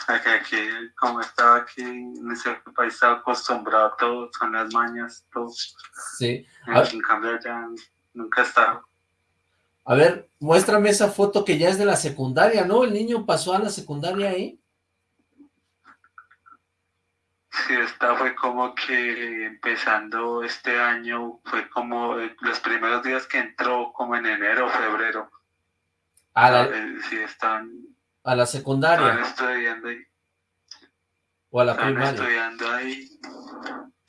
Aquí, aquí, como estaba aquí en ese país, estaba acostumbrado a todo, son las mañas, todo. Sí. En, cambio ya nunca estaba. A ver, muéstrame esa foto que ya es de la secundaria, ¿no? El niño pasó a la secundaria ahí. Sí, esta fue como que empezando este año, fue como los primeros días que entró, como en enero o febrero. A la, Eh, Sí, están, a la están secundaria estudiando ahí. o a la Están primaria. estudiando ahí.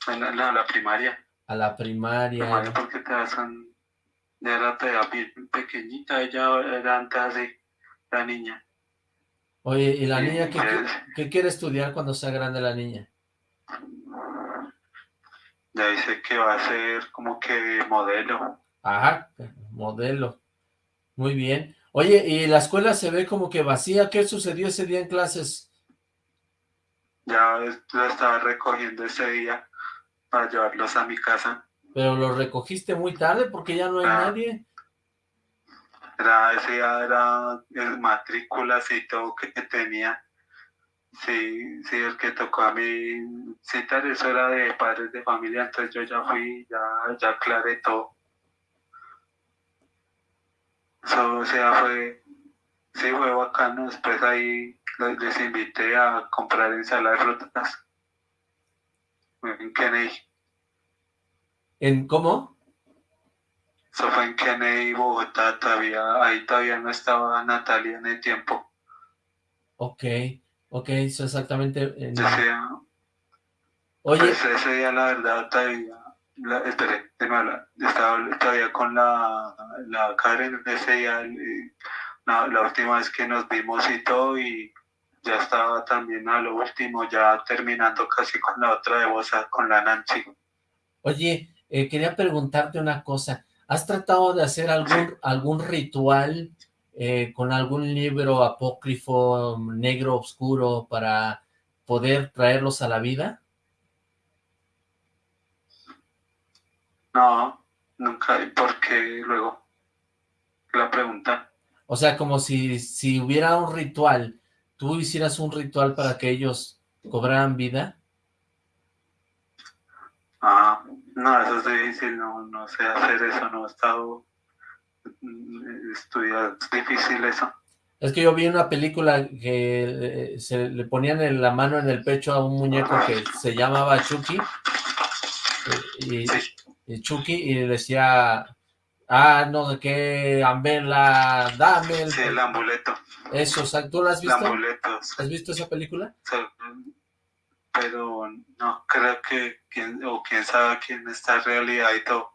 Bueno, no, la primaria. A la primaria. Primaria porque te son, ya era bien pequeñita, ella era antes así, la niña. Oye, ¿y la Sí, niña qué, pues. qué quiere estudiar cuando sea grande la niña? Ya dice que va a ser como que modelo. Ajá, modelo. Muy bien. Oye, ¿y la escuela se ve como que vacía? ¿Qué sucedió ese día en clases? Ya lo estaba recogiendo ese día para llevarlos a mi casa. Pero lo recogiste muy tarde porque ya no hay Ah. nadie. Era, ese día era el matrículas y todo que tenía. Sí, sí, el que tocó a mí citar, eso era de padres de familia, entonces yo ya fui, ya, ya aclaré todo. O sea, fue, sí, fue bacano. Después ahí les, les invité a comprar ensalada de frutas en Kennedy. ¿En cómo? Eso fue en Kennedy, Bogotá, todavía, ahí todavía no estaba Natalia en el tiempo. Ok, ok, eso exactamente. en- Oye, pues ese día la verdad todavía, la, esperé, de nuevo, estaba todavía con la, la Karen ese día, la, la última vez que nos vimos y todo y ya estaba también a lo último, ya terminando casi con la otra de Bosa, con la Nancy. oye, eh, quería preguntarte una cosa. ¿Has tratado de hacer algún, algún ritual eh, con algún libro apócrifo, negro, oscuro, para poder traerlos a la vida? No, nunca, porque luego la pregunta. O sea, como si, si hubiera un ritual, tú hicieras un ritual para que ellos cobraran vida. Ah, no, eso es difícil, no, no sé hacer eso, no he estado estudiando, es difícil eso. Es que yo vi una película que eh, se le ponían en la mano en el pecho a un muñeco que se llamaba Chucky. eh, Y, Sí. y Chucky y decía, ah, no sé qué, Ambela, dame el... Sí, el amuleto, Eso, o sea, ¿tú la has el visto? amuleto, ¿Has visto esa película? sí, pero no creo que, quién, o quién sabe quién está realidad y todo,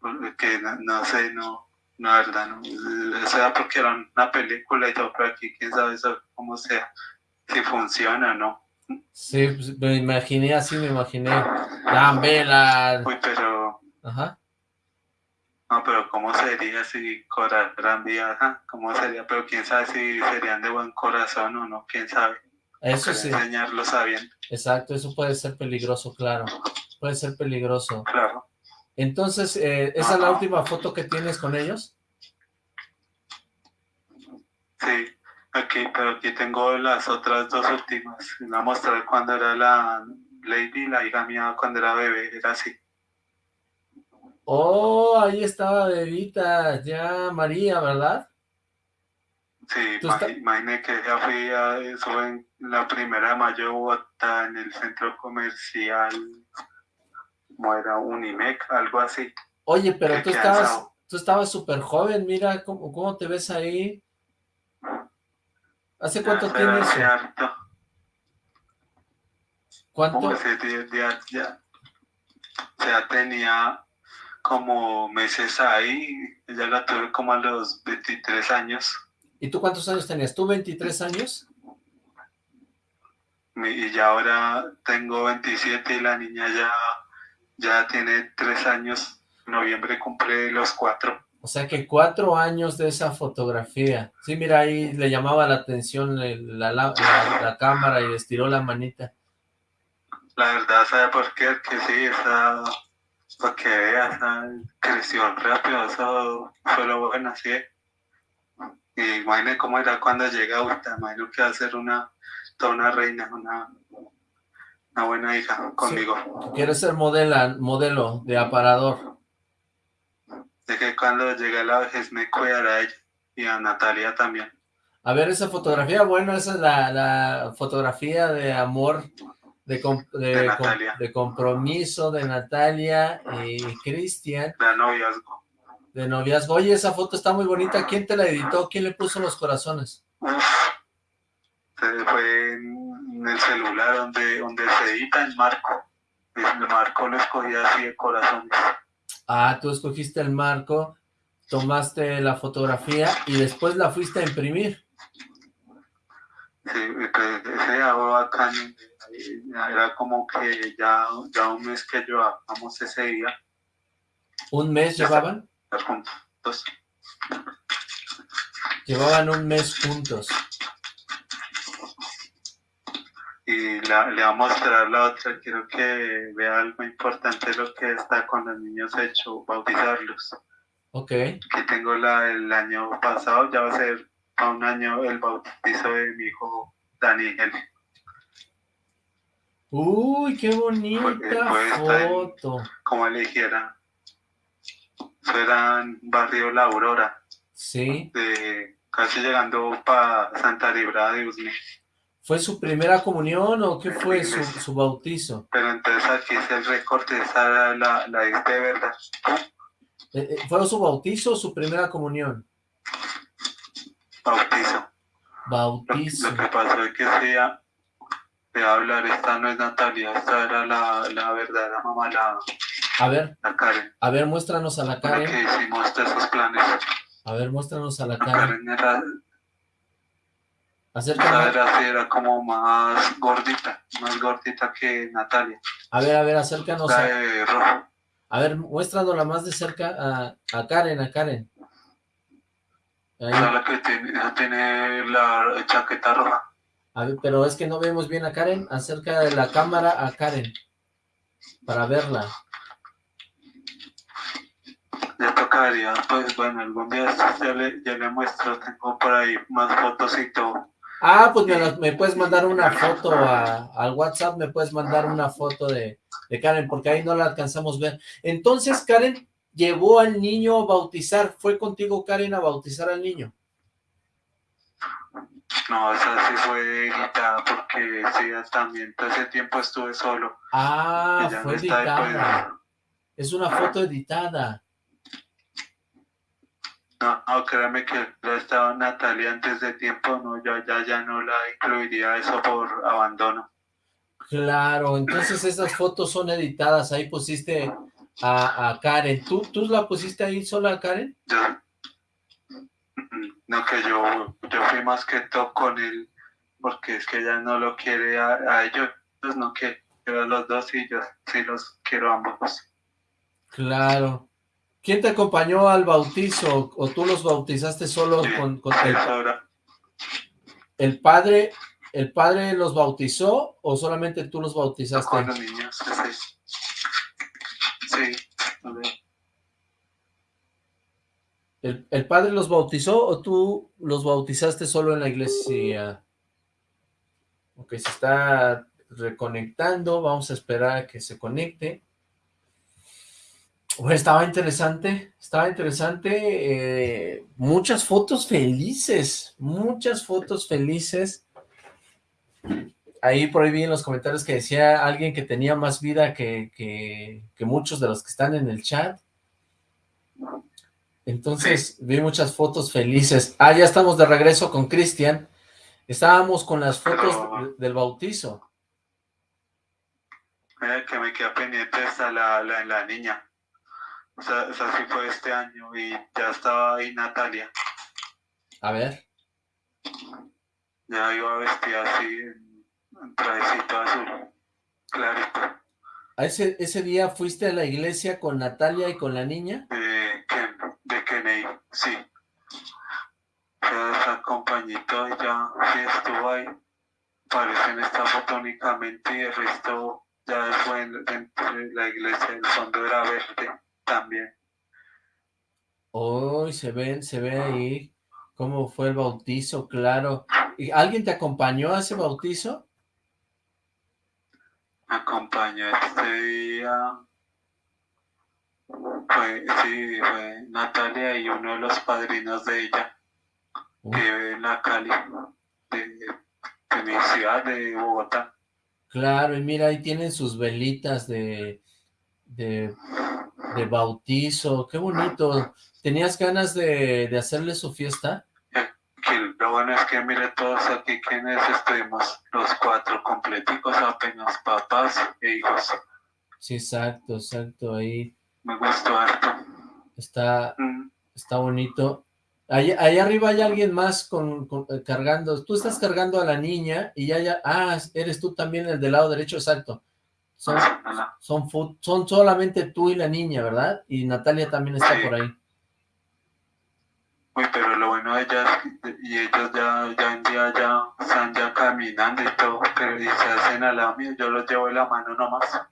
porque no, no sé, no, la verdad, no, o sea, porque era una película y todo, pero aquí quién sabe eso, cómo sea, si funciona o no. Sí, pues, me imaginé así, me imaginé, Ambela, Uy, pero ajá. No, pero ¿cómo sería si cobraran vida? Ajá, ¿Cómo sería? Pero quién sabe si serían de buen corazón o no, quién sabe. Eso sí, Enseñarlo sabiendo, exacto, eso puede ser peligroso, claro, puede ser peligroso. claro. Entonces, eh, ¿esa es la última foto que tienes con ellos? Sí, aquí, pero aquí tengo las otras dos últimas. Les voy a mostrar cuando era la Lady, la hija mía, cuando era bebé, era así. Oh, ahí estaba Bebita, ya María, ¿verdad? Sí, imagine que ya fui a eso en la primera de mayo Bogotá, en el centro comercial, como era Unimec, algo así. Oye, pero tú estabas, tú estabas súper joven, mira cómo, cómo te ves ahí. ¿Hace cuánto Ya, tiene hace eso? harto. ¿Cuánto? Ya, ya tenía como meses ahí, ya la tuve como a los 23 años ¿Y tú cuántos años tenías? ¿Tú 23 años? y ya ahora tengo 27 y la niña ya, ya tiene 3 años, en noviembre cumple los 4. O sea que cuatro años de esa fotografía. Sí, mira, ahí le llamaba la atención la, la- la- la cámara y estiró la manita. La verdad, ¿sabe por qué? Que sí, esa, para que veas, creció rápido, eso fue lo bueno, sí. Y imagínate cómo era cuando llega ahorita, imagino que va a ser una, toda una reina, una, una buena hija conmigo. Quieres ser modela, modelo de aparador. De que cuando llegue la vejez me cuidará a ella y a Natalia también. A ver, esa fotografía, bueno, esa es la, la fotografía de amor De, de, compromiso de Natalia y Cristian. De noviazgo. De noviazgo. Oye, esa foto está muy bonita. ¿Quién te la editó? ¿Quién le puso los corazones? Fue en el celular donde, donde se edita el marco. El marco lo escogí así de corazones. Ah, tú escogiste el marco, tomaste la fotografía y después la fuiste a imprimir. Sí, pues, ese acá era como que ya, ya un mes que llevábamos ese día. ¿Un mes llevaban? Juntos. Llevaban un mes juntos. Y la, le voy a mostrar la otra, quiero que vea algo importante lo que está con los niños hecho, bautizarlos. Ok. Que tengo la el año pasado, ya va a ser a un año el bautizo de mi hijo Daniel. Uy, qué bonita foto. como le dijera. Eso era en barrio La Aurora. Sí. De, casi llegando para Santa Librada de Usme. ¿Fue su primera comunión o qué fue su, su, bautizo? Pero entonces aquí es el recorte, esa la, la de verdad. Eh, eh, ¿Fue su bautizo o su primera comunión? Bautizo. Bautizo. Lo, que pasó es que se de hablar, esta no es Natalia, esta era la, la verdadera mamá, la, a ver, la Karen. A ver, muéstranos a la Karen. Que hicimos esos planes. A ver, muéstranos a la Karen. La Karen era, Acércame. Era, era como más gordita, más gordita que Natalia. A ver, a ver, acércanos. La de rojo. A ver, muéstranosla más de cerca a, a Karen, a Karen. Ahí. La que tiene, tiene la chaqueta roja. A ver, pero es que no vemos bien a Karen. Acerca de la cámara a Karen. Para verla. Ya tocaría, pues bueno, algún día ya le, ya le muestro, tengo por ahí más fotos y todo. Ah, pues me, me puedes mandar una foto a, al WhatsApp, me puedes mandar una foto de, de Karen, porque ahí no la alcanzamos a ver. Entonces, Karen llevó al niño a bautizar, ¿fue contigo Karen a bautizar al niño? No, esa sí fue editada porque sí, también todo ese tiempo estuve solo. Ah, fue editada. Es una foto editada. No, no, créame que la estaba Natalia antes de tiempo, no, yo ya, ya no la incluiría eso por abandono. Claro, entonces esas fotos son editadas, ahí pusiste a, a Karen. ¿Tú, ¿Tú la pusiste ahí sola a Karen? Ya, no, que yo, yo fui más que todo con él, porque es que ella no lo quiere a, ellos, pues no quiero a los dos y yo sí los quiero a ambos. Claro. ¿Quién te acompañó al bautizo o tú los bautizaste solo con, con el, el padre? ¿El padre los bautizó o solamente tú los bautizaste? Con los niños, sí. sí. ¿El, ¿El, padre los bautizó o tú los bautizaste solo en la iglesia? Ok, se está reconectando, vamos a esperar a que se conecte. Estaba interesante, estaba interesante, eh, muchas fotos felices, muchas fotos felices. Ahí por ahí vi en los comentarios que decía alguien que tenía más vida que, que, que muchos de los que están en el chat. Entonces vi muchas fotos felices. Ah, ya estamos de regreso con Cristian. Estábamos con las fotos del bautizo. Eh, que me queda pendiente la, la, la niña. O sea, sí fue este año y ya estaba ahí Natalia. A ver. Ya iba vestida así en trajecito azul, clarito. ¿A ese, ese día fuiste a la iglesia con Natalia y con la niña? Eh, de Kennedy, sí. Esa compañito ya sí estuvo ahí. Parece en esta foto únicamente y el resto ya fue dentro de la iglesia, el fondo era verde también. Hoy se ven, se ve ahí cómo fue el bautizo, claro. ¿Y ¿Alguien te acompañó a ese bautizo? Acompañó este día fue, sí, fue Natalia y uno de los padrinos de ella, que vive en la Cali, de, mi ciudad, de Bogotá. Claro, y mira, ahí tienen sus velitas de, de, de bautizo, qué bonito. ¿Tenías ganas de, de hacerle su fiesta? Que lo bueno es que mire todos aquí quienes estuvimos, los cuatro completicos, apenas papás e hijos. Sí, exacto, exacto, ahí. Me gustó harto. Está, Mm, está bonito. Ahí, ahí arriba hay alguien más con, con- eh, cargando, tú estás cargando a la niña y ya, ya, ah, eres tú también el del lado derecho, exacto. Son, son, solamente tú y la niña, ¿verdad? Y Natalia también está Sí. por ahí. Uy, pero lo bueno de ellas, y ellos ya, ya en día ya están ya caminando y todo, pero y se hacen al lado mío, yo los llevo de la mano nomás.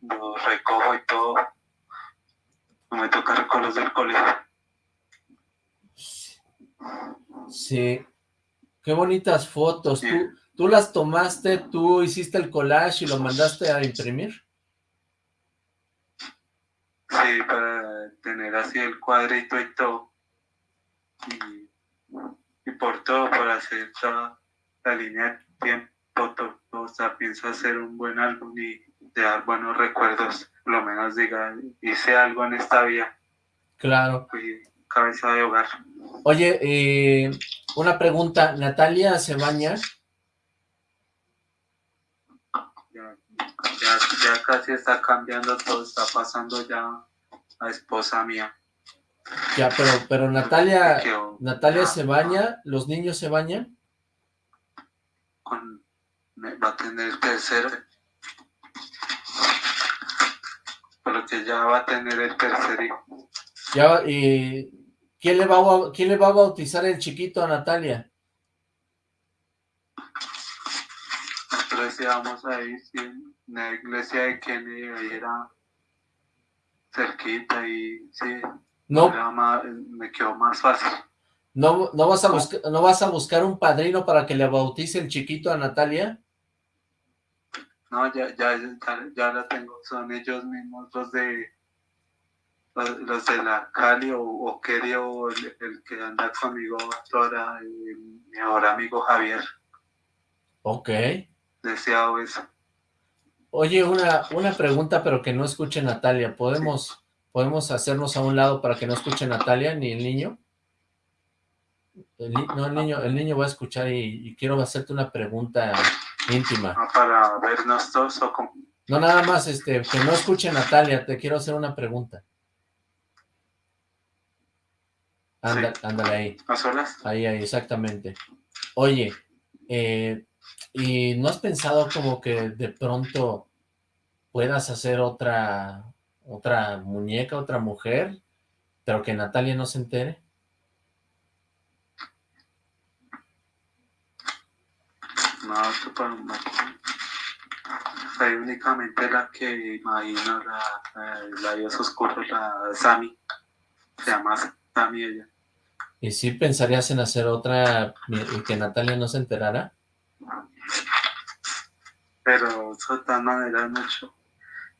Los recojo y todo. No me toca recogerlos del colegio. Sí. Qué bonitas fotos. Sí. ¿Tú, tú las tomaste, tú hiciste el collage y lo mandaste a imprimir? Sí, para tener así el cuadrito y todo. Y, y por todo, para hacer toda la línea de tiempo, todo, o sea, pienso hacer un buen álbum y dejar buenos recuerdos. Por lo menos diga, hice algo en esta vida, Claro. fui cabeza de hogar. Oye, eh, una pregunta. ¿Natalia se baña? Ya, ya, casi está cambiando todo, está pasando ya a esposa mía. Ya, pero, pero Natalia, Natalia ya, se baña, ¿los niños se bañan? con- va a tener tercero. Pero que ya va a tener el tercer hijo. Ya, y ¿quién le va a, quién le va a bautizar el chiquito a Natalia? Íbamos ahí, en la iglesia de Kenny, ahí era cerquita y sí, No, más- me quedó más fácil. no, no vas a buscar, no vas a buscar un padrino para que le bautice el chiquito a Natalia. No, ya, ya, ya, ya la tengo, son ellos mismos los de los, los de la Cali o, o Keri o el, el que anda conmigo ahora, mi mejor amigo Javier, Ok. Deseado eso. Oye, una, una pregunta, pero que no escuche Natalia. ¿Podemos, ¿Podemos hacernos a un lado para que no escuche Natalia ni el niño? El no, el niño, el niño va a escuchar y, y quiero hacerte una pregunta íntima. Ah, para vernos todos o con... No, nada más, este, que no escuche Natalia, te quiero hacer una pregunta. Anda, ándale ahí. a solas. Ahí, ahí, exactamente. Oye, eh, ¿y no has pensado como que de pronto puedas hacer otra, otra muñeca, otra mujer, pero que Natalia no se entere? No, para no. Hay únicamente la que imagino, la, la, la Dios Oscuro, la Sami. Se llama Sami ella. ¿Y si pensarías en hacer otra y que Natalia no se enterara? Pero eso todas maneras mucho.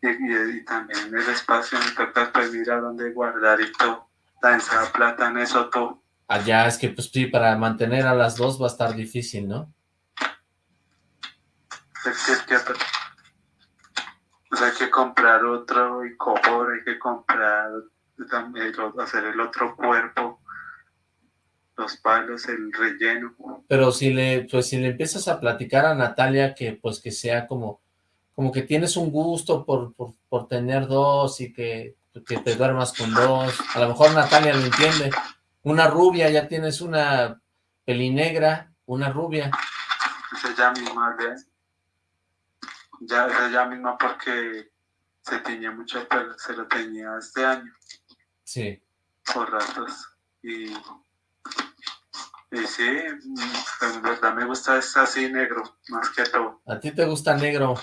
Y, y, y también el espacio me toca pues mirar dónde guardar y todo. También da plata en eso todo. Allá es que, pues sí, para mantener a las dos va a estar difícil, ¿no? Es que, es que, pues hay que comprar otro y cobor, hay que comprar también hacer el otro cuerpo, los palos, el relleno. Pero si le, pues si le empiezas a platicar a Natalia que pues que sea como, como que tienes un gusto por, por, por tener dos y que, que te duermas con dos, a lo mejor Natalia lo entiende, una rubia, ya tienes una pelinegra, una rubia, Es ella misma, ¿ves? Ya, es ella misma porque se tenía mucho pelo, se lo tenía este año, sí, por ratos. Y, y sí, en verdad me gusta es así negro, más que todo. a ti te gusta negro,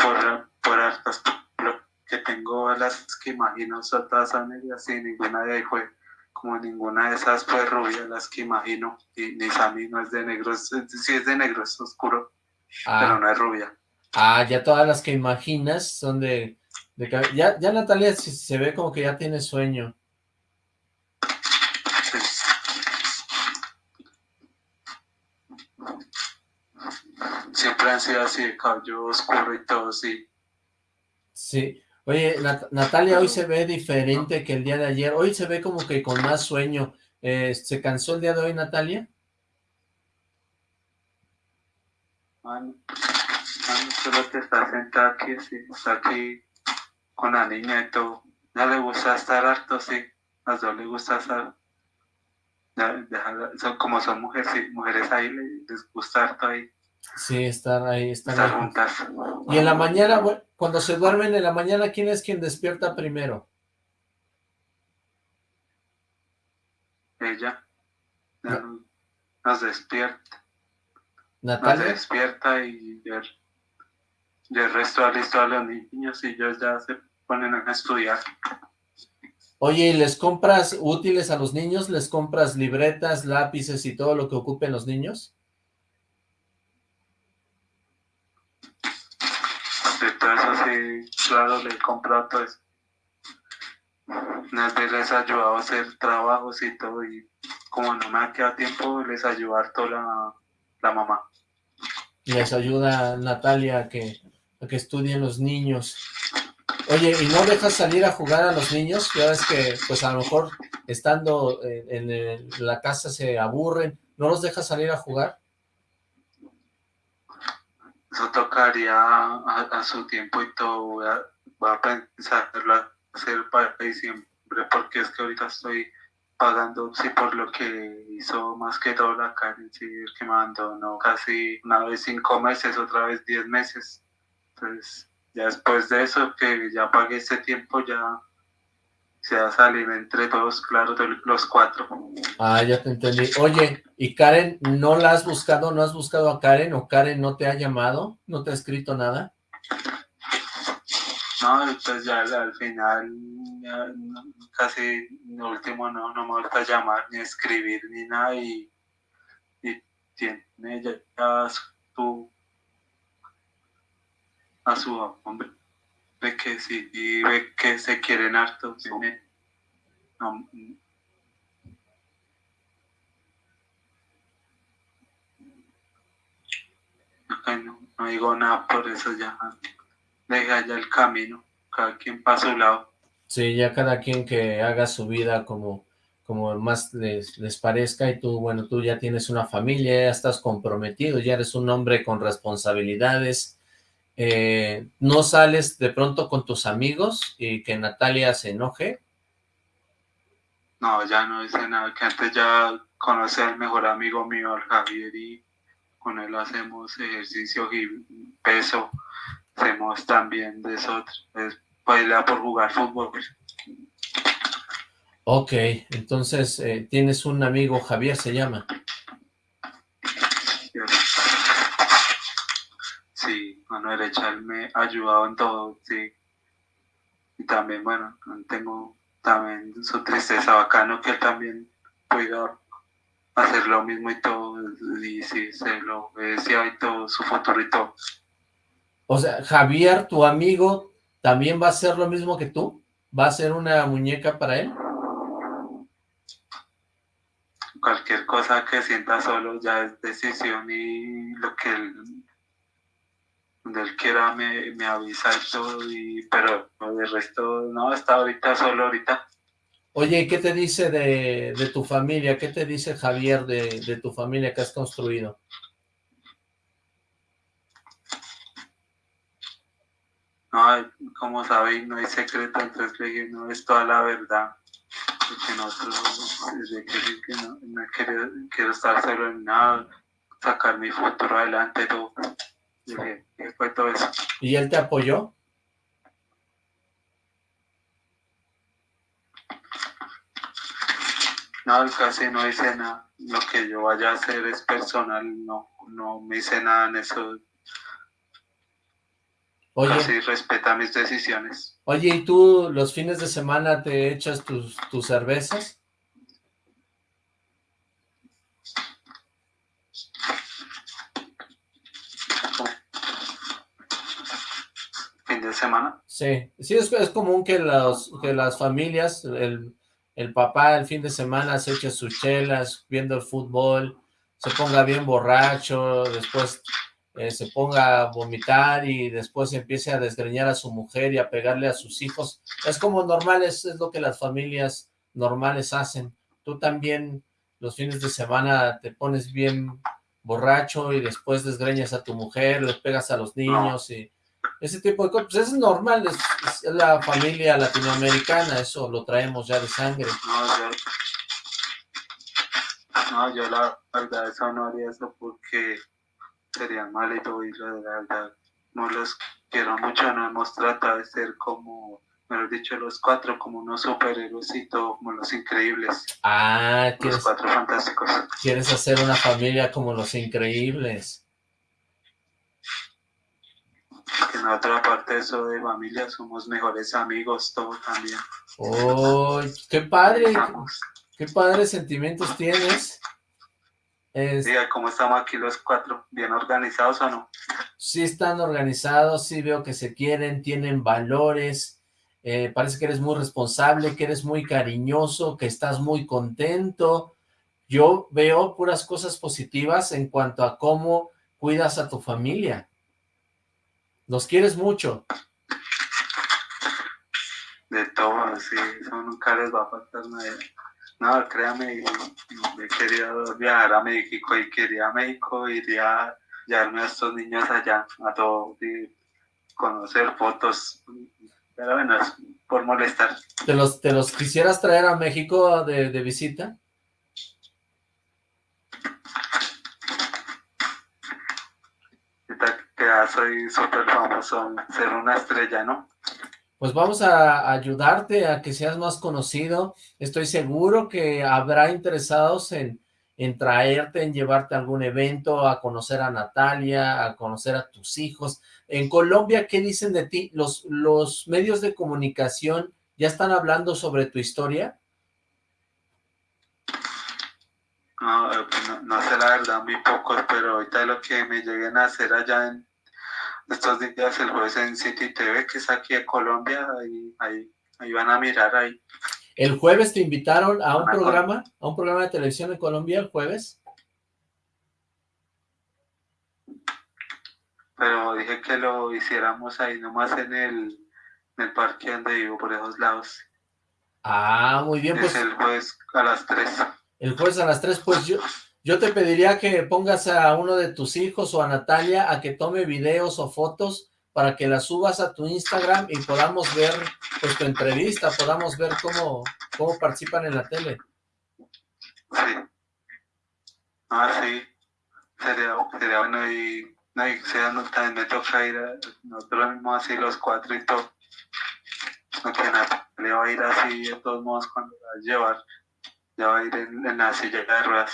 por, por, hartas lo que tengo las que imagino son todas negras y ninguna de ahí fue como ninguna de esas fue rubia las que imagino. Y ni Sammy no es de negro es- sí es de negro es oscuro pero ah, no es rubia. Ah, ya todas las que imaginas son de, de ya, ya Natalia se, se ve como que ya tiene sueño, Sí. Siempre han sido así, de cabello oscuro y todo, sí. Sí. Oye, Natalia hoy se ve diferente que el día de ayer. Hoy se ve como que con más sueño. Eh, ¿Se cansó el día de hoy, Natalia? Mano, solo te está sentada aquí, sí, está aquí con la niña y todo. Ya le gusta estar harto, sí. A las dos le gusta estar. son, como son mujeres, sí, mujeres ahí, les gusta harto ahí. Sí, estar ahí, estar juntas. Y en la mañana, cuando se duermen en la mañana, ¿quién es quien despierta primero? Ella. Nos despierta. Natalia. Nos despierta y el, resto listo a los niños y ellos ya se ponen a estudiar. Oye, ¿y les compras útiles a los niños? ¿Les compras libretas, lápices y todo lo que ocupen los niños? Claro, le he comprado todo eso. Veces les ayudado a hacer trabajos y todo, y como no me ha quedado tiempo, les ayudar toda la, la mamá. Les ayuda Natalia a que, a que estudien los niños. Oye, ¿y no dejas salir a jugar a los niños? Ya ves que, pues a lo mejor, estando en, la casa se aburren. ¿No los dejas salir a jugar? Eso tocaría a, su tiempo y todo. Voy a, voy a pensarlo para diciembre, porque es que ahorita estoy pagando sí por lo que hizo más que todo la Karen, sí, que me abandonó casi una vez cinco meses, otra vez diez meses. Entonces, ya después de eso, que ya pagué ese tiempo, ya se va a salir entre todos, claro, los cuatro. Ah, ya te entendí. Oye, ¿y Karen no la has buscado? ¿No has buscado a Karen o Karen no te ha llamado? ¿No te ha escrito nada? No, pues ya al final, casi lo último no, no me gusta llamar ni escribir ni nada y, tiene ya a su, a su hombre ve que sí y ve que se quieren harto. no, no, no digo nada por eso ya deja ya el camino, cada quien para su lado. Sí, ya cada quien que haga su vida como, como más les, les, parezca y tú, bueno, tú ya tienes una familia, ya estás comprometido, ya eres un hombre con responsabilidades, eh, ¿no sales de pronto con tus amigos y que Natalia se enoje? No, ya no dice nada, que antes ya conocí al mejor amigo mío, al Javier, y con él hacemos ejercicio y peso, hacemos también de eso, es bailar por jugar fútbol. Ok, entonces eh, tienes un amigo, Javier se llama. Sí, Manuel Echal me ha ayudado en todo, sí. Y también, bueno, tengo también su tristeza bacano que él también pueda hacer lo mismo y todo, y sí, se lo decía y todo, su futuro y todo. O sea, Javier, tu amigo, ¿también va a ser lo mismo que tú? ¿Va a ser una muñeca para él? Cualquier cosa que sienta solo ya es decisión y lo que él, donde él quiera me, me avisa y todo, y, pero de resto no, está ahorita solo ahorita. Oye, ¿qué te dice de, de tu familia? ¿Qué te dice Javier de, de tu familia que has construido? No, como sabéis, no hay secreto entre que no es toda la verdad. Porque nosotros, desde que, no, no quiero, quiero, estar solo en nada, sacar mi futuro adelante, todo. Fue todo eso. ¿Y él te apoyó? No, casi no dice nada. Lo que yo vaya a hacer es personal, no, no me dice nada en eso Oye, respeta mis decisiones. Oye, ¿y tú los fines de semana te echas tus, tus cervezas? ¿Fin de semana? Sí, sí, es, es común que, los, que las familias, el, el papá el fin de semana se eche sus chelas, viendo el fútbol, se ponga bien borracho, después eh, se ponga a vomitar y después empiece a desgreñar a su mujer y a pegarle a sus hijos. Es como normal, es, es lo que las familias normales hacen. Tú también los fines de semana te pones bien borracho y después desgreñas a tu mujer, le pegas a los niños y ese tipo de cosas. Pues es normal, es, la familia latinoamericana, eso lo traemos ya de sangre. No, yo, la verdad eso no haría eso porque sería mal y todo y la verdad no los quiero mucho, no hemos tratado de ser como mejor dicho, los cuatro como unos superhéroes y todo, como los increíbles. Ah, los cuatro fantásticos. Quieres hacer una familia como los increíbles. En otra parte de eso de familia somos mejores amigos, todo también. ¡Oh, qué padre! ¡Qué padres sentimientos tienes! Es... ¿cómo estamos aquí los cuatro? ¿Bien organizados o no? Sí están organizados, sí veo que se quieren, tienen valores, eh, parece que eres muy responsable, que eres muy cariñoso, que estás muy contento. Yo veo puras cosas positivas en cuanto a cómo cuidas a tu familia. Los quieres mucho. De todo, sí, eso nunca les va a faltar nada. No, créame, me quería viajar a México y quería a México, iría a llevarme a estos niños allá, a todo, y conocer fotos, pero bueno, es por molestar. ¿Te los, te los quisieras traer a México de, de visita? que ya soy súper famoso, ser una estrella, ¿no? Pues vamos a ayudarte a que seas más conocido. Estoy seguro que habrá interesados en, en traerte, en llevarte a algún evento, a conocer a Natalia, a conocer a tus hijos. En Colombia, ¿qué dicen de ti? ¿Los, los medios de comunicación ya están hablando sobre tu historia? No, eh, pues no, sé la verdad, muy pocos, pero ahorita lo que me lleguen a hacer allá en estos días, el jueves en City TV, que es aquí en Colombia, ahí, ahí, ahí van a mirar ahí. ¿El jueves te invitaron a un programa, a un programa de televisión en Colombia el jueves? Pero dije que lo hiciéramos ahí nomás en el, en el parque donde vivo, por esos lados. Ah, muy bien. pues, el jueves a las 3. El jueves a las 3, pues yo, yo te pediría que pongas a uno de tus hijos o a Natalia a que tome videos o fotos para que las subas a tu Instagram y podamos ver pues tu entrevista, podamos ver cómo, cómo participan en la tele. Sí. Ah, sí. Sería, sería bueno y, no, y sea, no, también me toca ir a, nosotros mismos así los cuatro y todo. No que nada, le va a ir así de todos modos cuando la va a llevar. Ya va a ir en, en la silla de ruedas.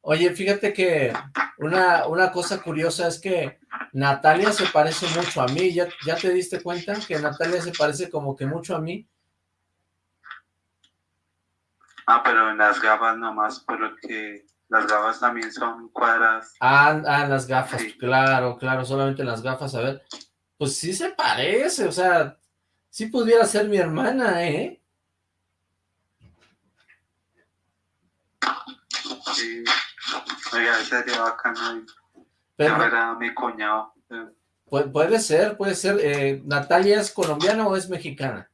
Oye, fíjate que una, una cosa curiosa es que Natalia se parece mucho a mí. ¿Ya, ¿Ya te diste cuenta que Natalia se parece como que mucho a mí? Ah, pero en las gafas nomás, porque las gafas también son cuadradas. Ah, ah las gafas, claro, claro, solamente las gafas, a ver. Pues sí se parece, o sea, sí pudiera ser mi hermana, ¿eh? Sí. Oiga, sería bacano. Pero, mi cuñado. puede ser, puede ser. Eh, ¿Natalia es colombiana o es mexicana?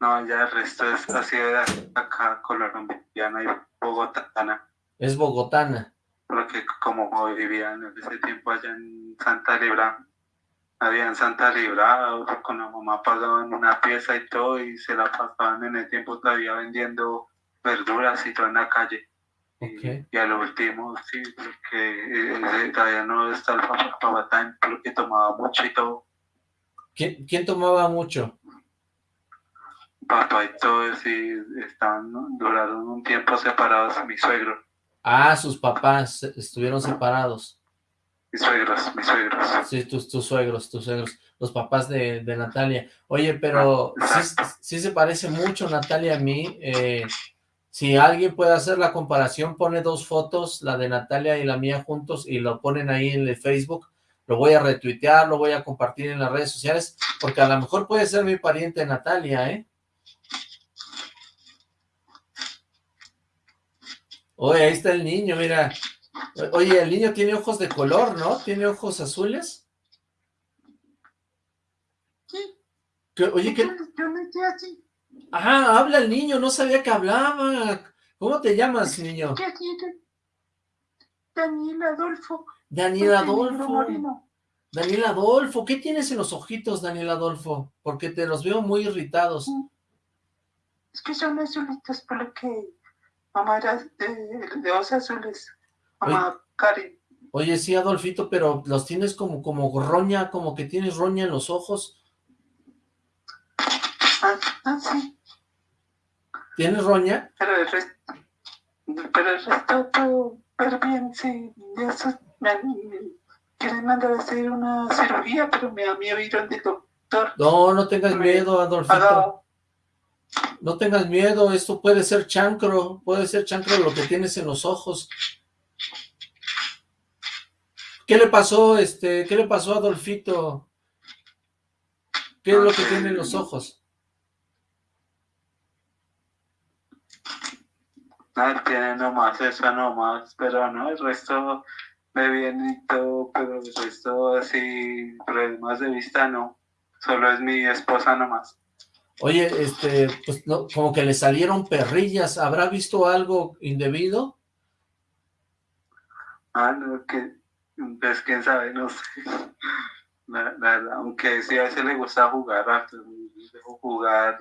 No, ya el resto es así de acá, colombiana y bogotana. Es bogotana. Porque como vivían en ese tiempo allá en Santa Libra, había en Santa Libra, con la mamá pagaban una pieza y todo, y se la pasaban en el tiempo todavía vendiendo verduras y todo en la calle. Y, a lo último, sí, porque eh, todavía no está el papá porque tomaba mucho y todo. ¿Quién, quién tomaba mucho? Papá y todo, sí, estaban, duraron un tiempo separados, mi suegro. Ah, sus papás estuvieron separados. Mis suegros, mis suegros. Sí, tus, tus suegros, tus suegros, los papás de, de Natalia. Oye, pero ah, sí, sí, se parece mucho Natalia a mí, eh, si alguien puede hacer la comparación, pone dos fotos, la de Natalia y la mía juntos, y lo ponen ahí en el Facebook, lo voy a retuitear, lo voy a compartir en las redes sociales, porque a lo mejor puede ser mi pariente Natalia, ¿eh? Oye, ahí está el niño, mira, Oye, el niño tiene ojos de color, ¿no? ¿Tiene ojos azules? Sí. oye, ¿qué? Yo me estoy así. Ah, habla el niño, no sabía que hablaba. ¿Cómo te llamas, niño? ¿Qué Daniel Adolfo. Daniel Adolfo. Daniel Adolfo, ¿qué tienes en los ojitos, Daniel Adolfo? Porque te los veo muy irritados. Mm. Es que son azulitos por lo que mamá era de, de azules. Mamá Karen. Oye, sí, Adolfito, pero los tienes como, como roña, como que tienes roña en los ojos. Ah, sí. ¿Tienes roña? Pero el resto, pero el resto todo, pero bien, sí, eso me, quieren mandar a hacer una cirugía, pero me da miedo ir donde doctor. No, no tengas miedo, Adolfito. No tengas miedo, esto puede ser chancro, puede ser chancro lo que tienes en los ojos. ¿Qué le pasó, este, qué le pasó a Adolfito? ¿Qué es lo que tiene en los ojos? Ah, tiene nomás eso nomás, pero no, el resto me viene y todo, pero el resto así, problemas de vista no, solo es mi esposa nomás. Oye, este, pues no, como que le salieron perrillas, ¿habrá visto algo indebido? Ah, no, que, pues quién sabe, no sé. [laughs] aunque sí a veces le gusta jugar, jugar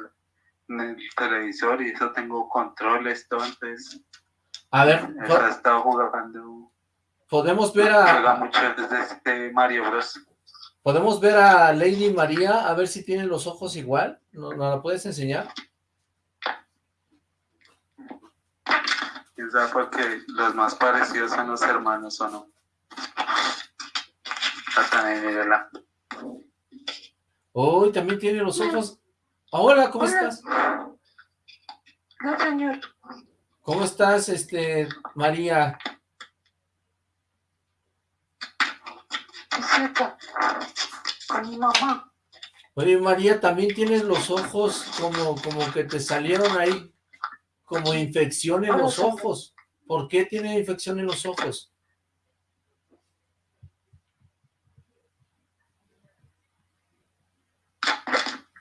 en el televisor y eso tengo controles, entonces... A ver, ha estado jugando... Podemos ver a... Juega mucho desde este Mario Bros. ¿Podemos ver a Lady María a ver si tiene los ojos igual? ¿No, la puedes enseñar? Sabe porque los más parecidos son los hermanos o no. Hasta Uy, también tiene los ojos. Hola, ¿cómo estás? No, señor. ¿Cómo estás, este, María? con mi mamá. Oye, María, también tienes los ojos como, como que te salieron ahí como infección en los ojos. ¿Por qué tiene infección en los ojos?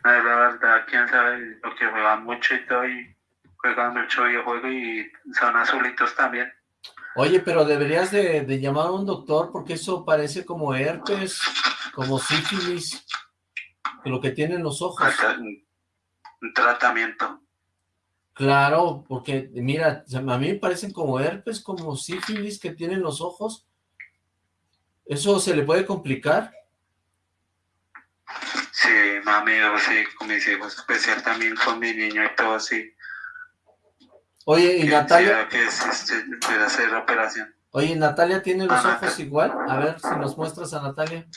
La sabe, porque juegan mucho y todo, y juegan mucho videojuego y son azulitos también. Oye, pero deberías de, llamar a un doctor porque eso parece como herpes, como sífilis, lo que tienen los ojos. Un tratamiento. Claro, porque mira, a mí me parecen como herpes, como sífilis que tienen los ojos. ¿Eso se le puede complicar? Sí, mami, sí, con mis hijos, especial también con mi niño y todo así. Oye, ¿y Natalia? Que este, hacer la operación. Oye, ¿Natalia tiene los ah, ojos igual? A ver si nos muestras a Natalia.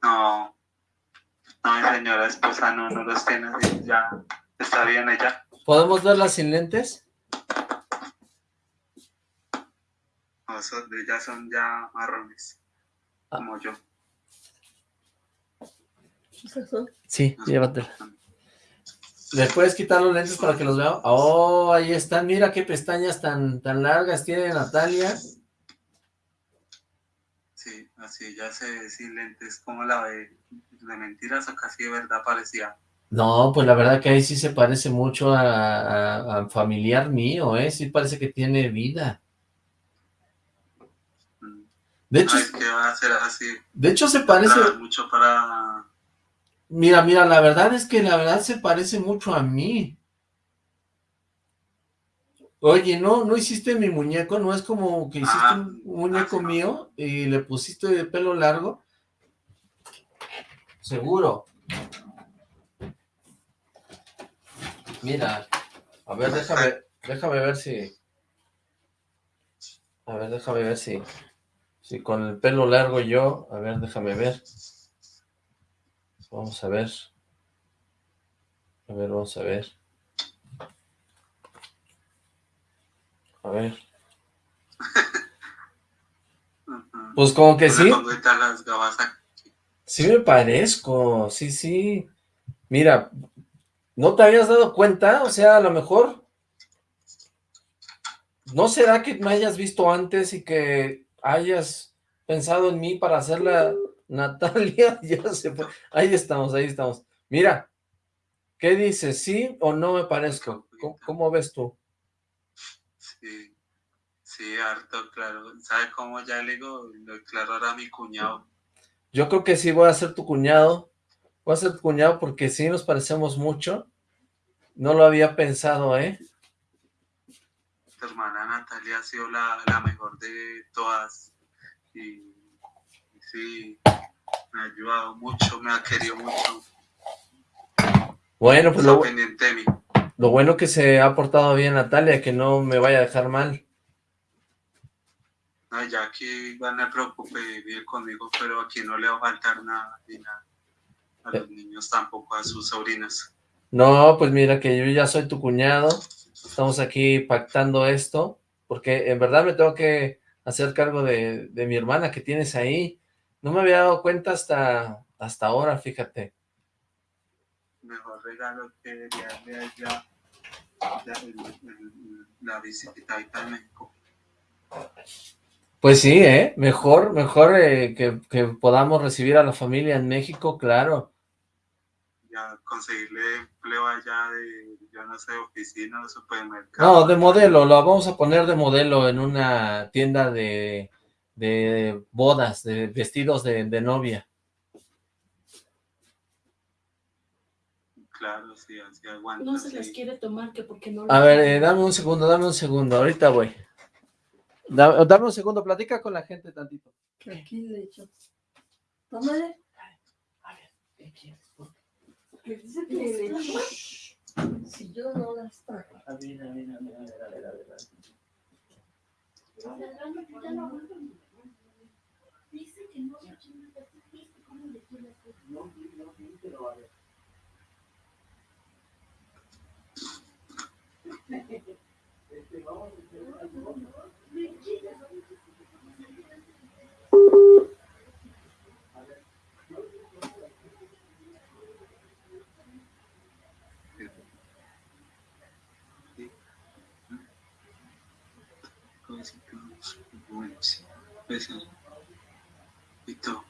No, no, mi señora esposa no, no los tiene, ya está bien ella. ¿Podemos verla sin lentes? No, son, ya son ya marrones, ah. como yo. Sí, llévatela. ¿Le puedes quitar los lentes para que los vea? Oh, ahí están. Mira qué pestañas tan, tan largas tiene Natalia. Sí, así ya sé, sin lentes, como la de, de mentiras o casi de verdad parecía. No, pues la verdad que ahí sí se parece mucho a, familiar mío, ¿eh? Sí parece que tiene vida. Mm. De hecho, va a ser así. De hecho se parece... Mucho para Mira, mira, la verdad es que la verdad se parece mucho a mí. Oye, ¿no no hiciste mi muñeco? ¿No es como que hiciste ah, un muñeco mío y le pusiste de pelo largo? Seguro. Mira, a ver, déjame, déjame ver si... A ver, déjame ver si... Si con el pelo largo yo... A ver, déjame ver. Vamos a ver. A ver, vamos a ver. A ver. Pues como que sí. Sí me parezco, sí, sí. Mira, ¿no te habías dado cuenta? O sea, a lo mejor... ¿No será que me hayas visto antes y que hayas pensado en mí para hacerla Natalia? [laughs] ya se fue. Ahí estamos, ahí estamos. Mira, ¿qué dices? ¿Sí o no me parezco? ¿Cómo, ves tú? Sí, sí, harto, claro. ¿Sabe cómo ya le digo? Claro, era mi cuñado. Yo creo que sí voy a ser tu cuñado. Voy a ser tu cuñado porque sí nos parecemos mucho. No lo había pensado, ¿eh? Tu hermana Natalia ha sido la, mejor de todas. Y, sí, me ha ayudado mucho, me ha querido mucho. Bueno, pues lo, lo bueno que se ha portado bien Natalia, que no me vaya a dejar mal. No, ya aquí van me preocupe vivir conmigo, pero aquí no le va a faltar nada, ni nada. A los niños tampoco, a sus sobrinas. No, pues mira que yo ya soy tu cuñado, estamos aquí pactando esto, porque en verdad me tengo que hacer cargo de, mi hermana que tienes ahí. No me había dado cuenta hasta, hasta ahora, fíjate. Mejor regalo que darle allá la, visita a México. Pues sí, ¿eh? Mejor, mejor eh, que, que podamos recibir a la familia en México, claro conseguirle empleo allá de, yo no sé, oficina o supermercado. No, de modelo, lo vamos a poner de modelo en una tienda de, de bodas, de vestidos de, novia. Claro, sí, así aguanta. No se las quiere tomar, que porque no... A ver, eh, dame un segundo, dame un segundo, ahorita voy. dame un segundo, platica con la gente tantito. Aquí, de hecho. Tómale. A ver, ¿qué quieres? dice que si yo no las trajo. A ver, a ver, a ver, a ver, a ver, a ver. Dice que no ¿cómo le quiere hacer? No, no, pero a ver. Este, vamos a hacer algo. y todo.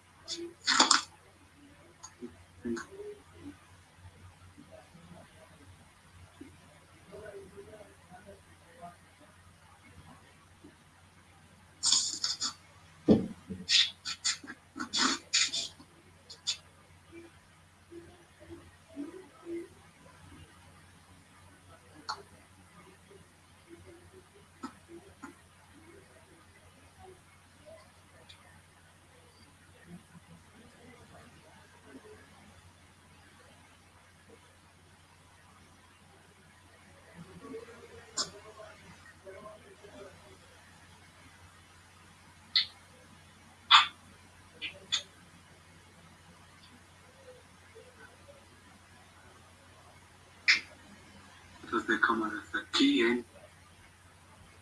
De cámaras aquí en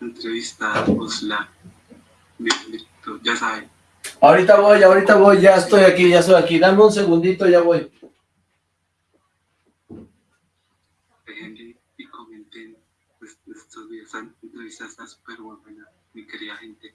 entrevista Osla. Ya saben. Ahorita voy, ahorita voy, ya estoy aquí, ya estoy aquí. Dame un segundito, ya voy. y comenten pues, estos días. La entrevista está súper buena, mi querida gente.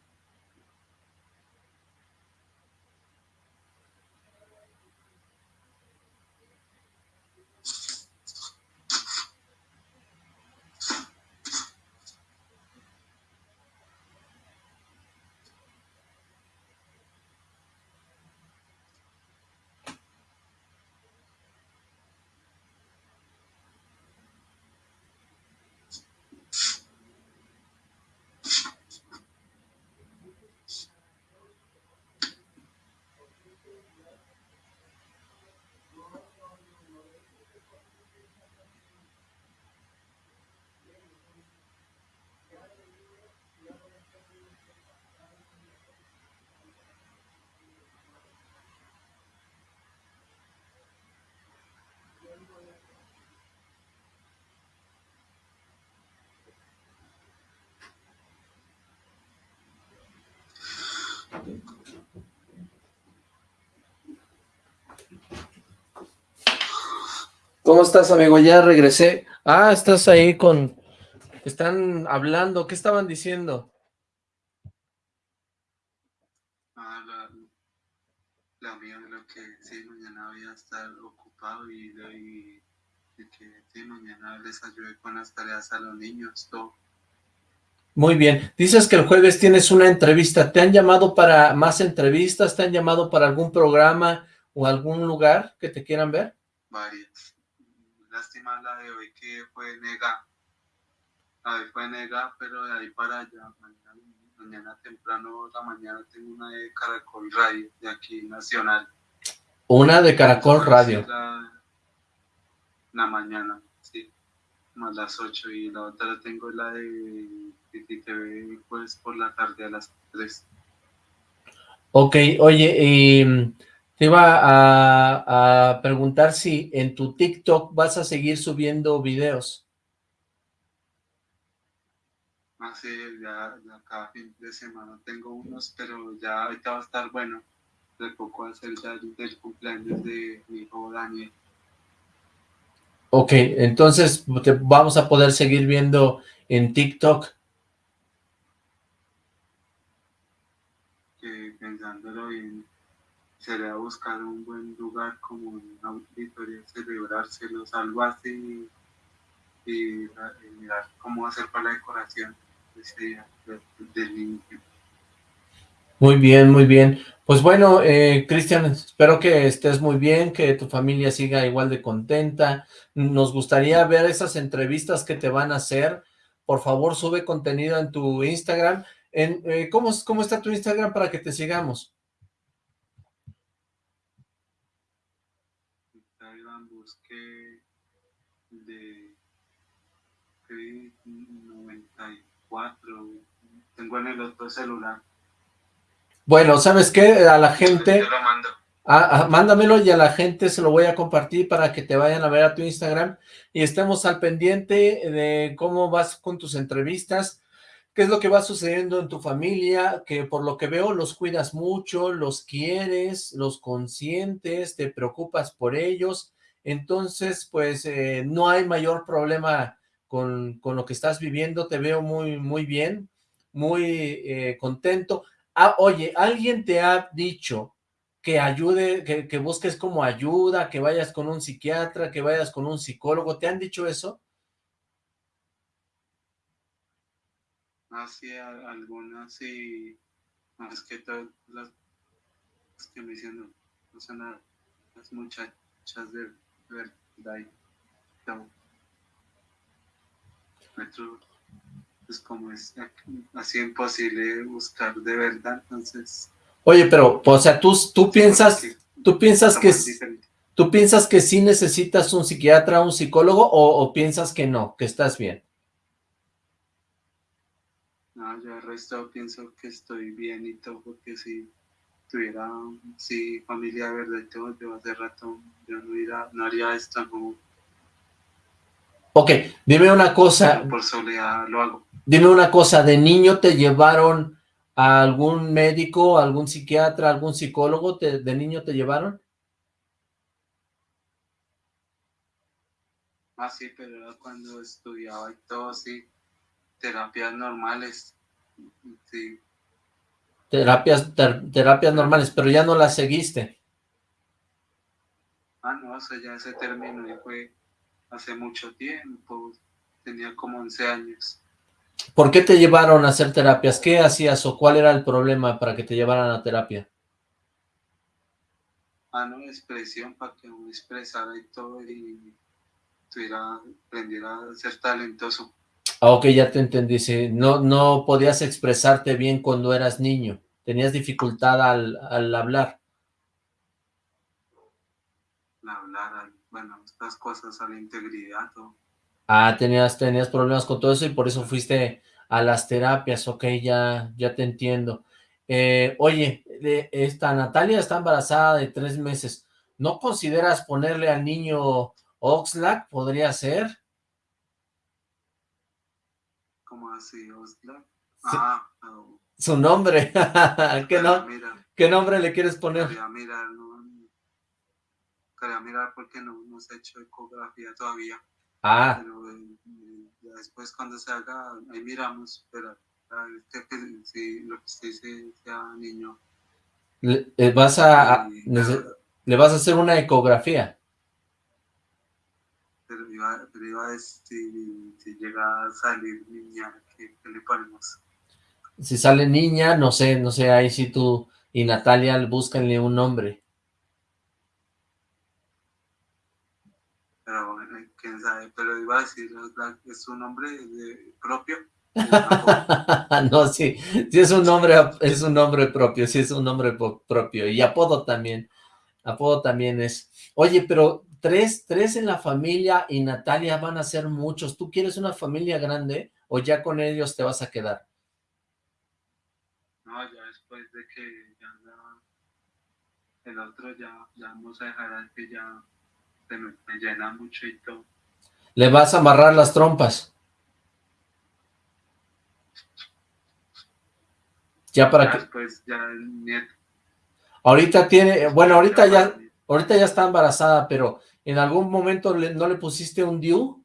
¿Cómo estás, amigo? Ya regresé. Ah, estás ahí con, Están hablando, ¿qué estaban diciendo? Ah, la, la mía, lo que sí, mañana voy a estar ocupado y, y, y que sí, mañana les ayude con las tareas a los niños, todo. Muy bien. Dices que el jueves tienes una entrevista. ¿Te han llamado para más entrevistas? ¿Te han llamado para algún programa o algún lugar que te quieran ver? Varias. La de hoy que fue nega. La de hoy fue nega, pero de ahí para allá, mañana, mañana temprano, la mañana tengo una de Caracol Radio, de aquí, nacional. Una de Caracol Radio. La, la mañana, sí, más las 8 y la otra tengo la de ve pues por la tarde a las 3. Ok, oye, y te iba a, a, preguntar si en tu TikTok vas a seguir subiendo videos. Ah, sí, ya, ya cada fin de semana tengo unos, pero ya ahorita va a estar bueno. De poco hacer ya del cumpleaños de mi hijo Daniel. Ok, entonces te vamos a poder seguir viendo en TikTok. pensándolo bien, sería buscar un buen lugar como un auditorio, celebrárselo, algo así, y, y, mirar cómo hacer para la decoración del niño. Muy bien, muy bien. Pues bueno, eh, Cristian, espero que estés muy bien, que tu familia siga igual de contenta. Nos gustaría ver esas entrevistas que te van a hacer. Por favor, sube contenido en tu Instagram en, eh, ¿cómo, ¿Cómo está tu Instagram para que te sigamos? Instagram busqué de 94, tengo en el otro celular. Bueno, ¿sabes qué? A la gente... Te lo mando. Mándamelo y a la gente se lo voy a compartir para que te vayan a ver a tu Instagram y estemos al pendiente de cómo vas con tus entrevistas qué es lo que va sucediendo en tu familia, que por lo que veo los cuidas mucho, los quieres, los consientes, te preocupas por ellos, entonces pues eh, no hay mayor problema con, con, lo que estás viviendo, te veo muy, muy bien, muy eh, contento. Ah, oye, ¿alguien te ha dicho que ayude, que, que busques como ayuda, que vayas con un psiquiatra, que vayas con un psicólogo? ¿Te han dicho eso? así algunas y más que todas las que me no son nada, las muchachas de verdad no. pues como es así imposible buscar de verdad, entonces... Oye, pero, o sea, tú, tú piensas, tú piensas que... ¿Tú piensas que sí necesitas un psiquiatra, un psicólogo, o, o piensas que no, que estás bien? No, yo el resto pienso que estoy bien y todo, porque si tuviera, si familia de verdad y todo, yo hace rato yo no, iría, no haría esto, no. Ok, dime una cosa. por soledad lo hago. Dime una cosa, ¿de niño te llevaron a algún médico, algún psiquiatra, algún psicólogo? Te, ¿De niño te llevaron? Ah, sí, pero era cuando estudiaba y todo, sí terapias normales. Sí. Terapias, terapias normales, pero ya no las seguiste. Ah, no, o sea, ya se terminó y fue hace mucho tiempo, tenía como 11 años. ¿Por qué te llevaron a hacer terapias? ¿Qué hacías o cuál era el problema para que te llevaran a terapia? Ah, no, expresión para que uno expresara y todo y tuviera, aprendiera a ser talentoso. Ah, ok, ya te entendí, sí. No, no podías expresarte bien cuando eras niño, tenías dificultad al, al hablar. Hablar, bueno, estas cosas a la integridad. ¿no? Ah, tenías, tenías problemas con todo eso y por eso fuiste a las terapias, ok, ya, ya te entiendo. Eh, oye, esta Natalia está embarazada de tres meses, ¿no consideras ponerle al niño Oxlack? ¿Podría ser? así, Ah, Su nombre. [laughs] ¿Qué, no, ¿Qué nombre le quieres poner? Quería mirar, quería mirar porque no, se ha hecho ecografía todavía. Ah. Pero eh, ya después cuando se haga, ahí miramos, pero que, si lo que usted dice sea niño. Le, eh, vas a, le vas a hacer una ecografía. Pero iba, pero iba a decir, si, llega a salir niña, ¿qué, le ponemos? Si sale niña, no sé, no sé, ahí si tú y Natalia búscanle un nombre. Pero quién sabe, pero iba a decir, ¿es un nombre propio? [laughs] no, sí, sí es un nombre, es un nombre propio, sí es un nombre propio, y apodo también, apodo también es. Oye, pero tres, tres en la familia y Natalia van a ser muchos, ¿tú quieres una familia grande o ya con ellos te vas a quedar? No, ya después de que ya el otro ya, ya vamos a dejar que ya se me, llena mucho y todo. ¿Le vas a amarrar las trompas? Ya para que... Pues ya el nieto. Ahorita tiene, bueno, ahorita ya, ahorita ya está embarazada, pero ¿en algún momento no le pusiste un DIU?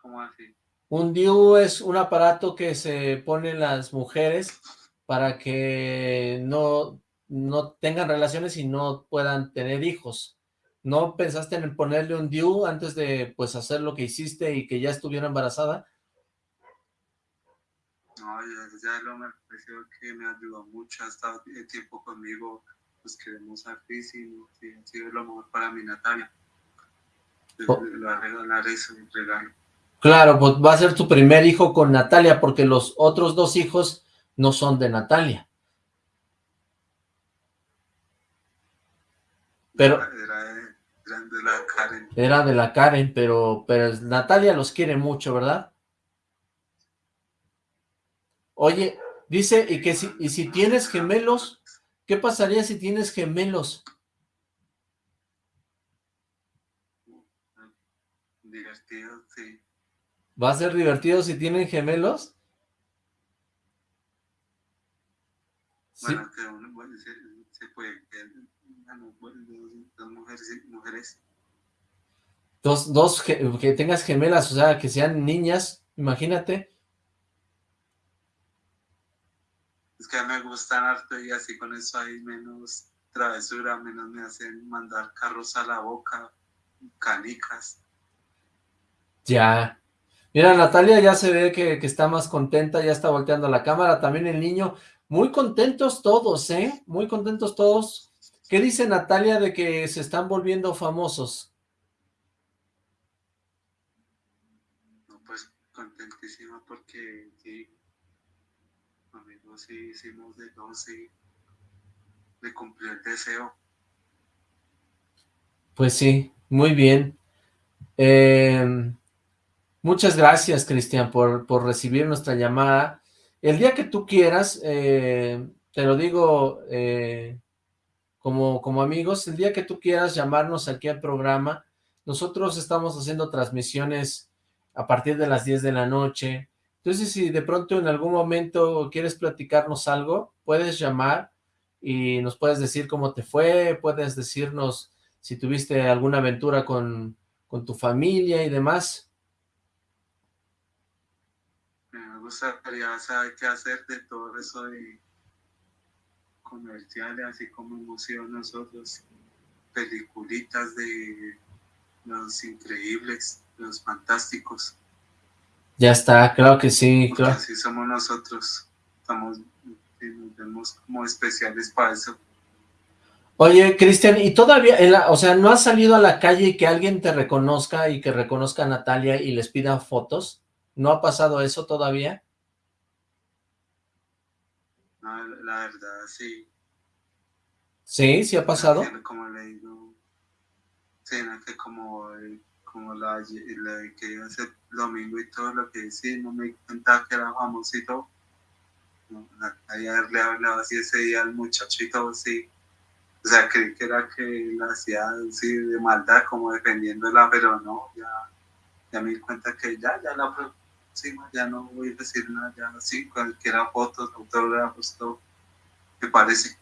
¿Cómo así? Un DIU es un aparato que se ponen las mujeres para que no, no tengan relaciones y no puedan tener hijos. ¿No pensaste en ponerle un DIU antes de pues hacer lo que hiciste y que ya estuviera embarazada? No, ya, lo me pareció que me ayudó mucho, ha estado tiempo conmigo, pues queremos artísimo, sí, ha sido lo mejor para mi Natalia. Oh. A regalar eso, un regalo. Claro, pues va a ser tu primer hijo con Natalia, porque los otros dos hijos no son de Natalia. Pero... Era. Era de la Karen, pero, pero Natalia los quiere mucho, ¿verdad? Oye, dice, y que si, y si tienes gemelos, ¿qué pasaría si tienes gemelos? Divertido, sí. ¿Va a ser divertido si tienen gemelos? Bueno, que uno, se, se, puede, dos mujeres, mujeres. Dos, dos que tengas gemelas, o sea, que sean niñas, imagínate. Es que me gustan harto y así con eso hay menos travesura, menos me hacen mandar carros a la boca, canicas. Ya. Mira, Natalia ya se ve que, que, está más contenta, ya está volteando la cámara, también el niño, muy contentos todos, ¿eh? Muy contentos todos. ¿Qué dice Natalia de que se están volviendo famosos? No, contentísima porque sí, sí hicimos de 12 de cumplir el deseo. Pues sí, muy bien. Eh, muchas gracias, Cristian, por, por, recibir nuestra llamada. El día que tú quieras, eh, te lo digo eh, como, como amigos, el día que tú quieras llamarnos aquí al programa, nosotros estamos haciendo transmisiones a partir de las 10 de la noche, entonces, si de pronto en algún momento quieres platicarnos algo, puedes llamar y nos puedes decir cómo te fue, puedes decirnos si tuviste alguna aventura con, con tu familia y demás. Me gustaría saber qué hacer de todo eso de comerciales, así como emoción nosotros, peliculitas de los increíbles, los fantásticos. Ya está, claro que sí. Claro. Así somos nosotros. Estamos, nos vemos como especiales para eso. Oye, Cristian, ¿y todavía, o sea, no has salido a la calle y que alguien te reconozca y que reconozca a Natalia y les pida fotos? ¿No ha pasado eso todavía? No, la verdad, sí. ¿Sí? ¿Sí ha pasado? Como le digo, sí, no, que como como la, que iba a ser domingo y todo lo que no me cuenta que era famosito. Haberle hablado así ese día al muchachito, sí. O sea, creí que era que la hacía así de maldad, como defendiéndola, pero no, ya, ya me di cuenta que ya, ya la próxima, ya no voy a decir nada, ya así, cualquiera fotos, autógrafos, todo, me parece.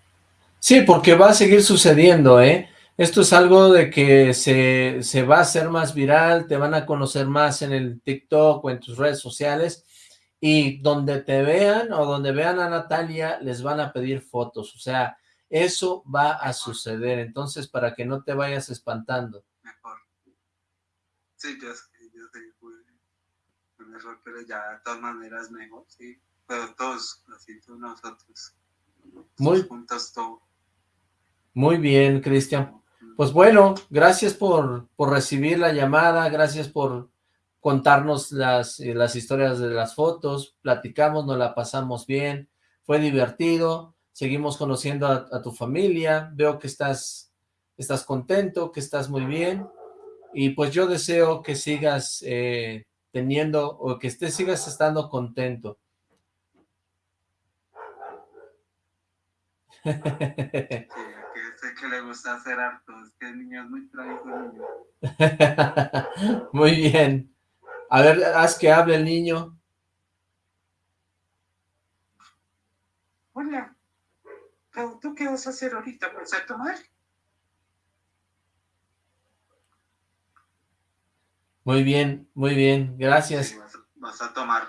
Sí, porque va a seguir sucediendo, ¿eh? Esto es algo de que se, se va a hacer más viral, te van a conocer más en el TikTok o en tus redes sociales, y donde te vean o donde vean a Natalia, les van a pedir fotos, o sea, eso va a suceder, entonces para que no te vayas espantando. Mejor. Sí, yo sé, yo sé, un error, pero ya de todas maneras mejor, sí. Pero todos, así todos nosotros. Muy- todos juntos todo. Muy bien, Cristian. Pues bueno, gracias por, por recibir la llamada, gracias por contarnos las, eh, las historias de las fotos, platicamos, nos la pasamos bien, fue divertido, seguimos conociendo a, tu familia, veo que estás, estás contento, que estás muy bien, y pues yo deseo que sigas eh, teniendo, o que estés, sigas estando contento. [laughs] Que sé que le gusta hacer harto, es que el niño es muy niño. [laughs] Muy bien. A ver, haz que hable el niño. Hola. Pero, ¿Tú qué vas a hacer ahorita? ¿Vas a tomar? Muy bien, muy bien, gracias. Sí, vas, a- vas a tomar.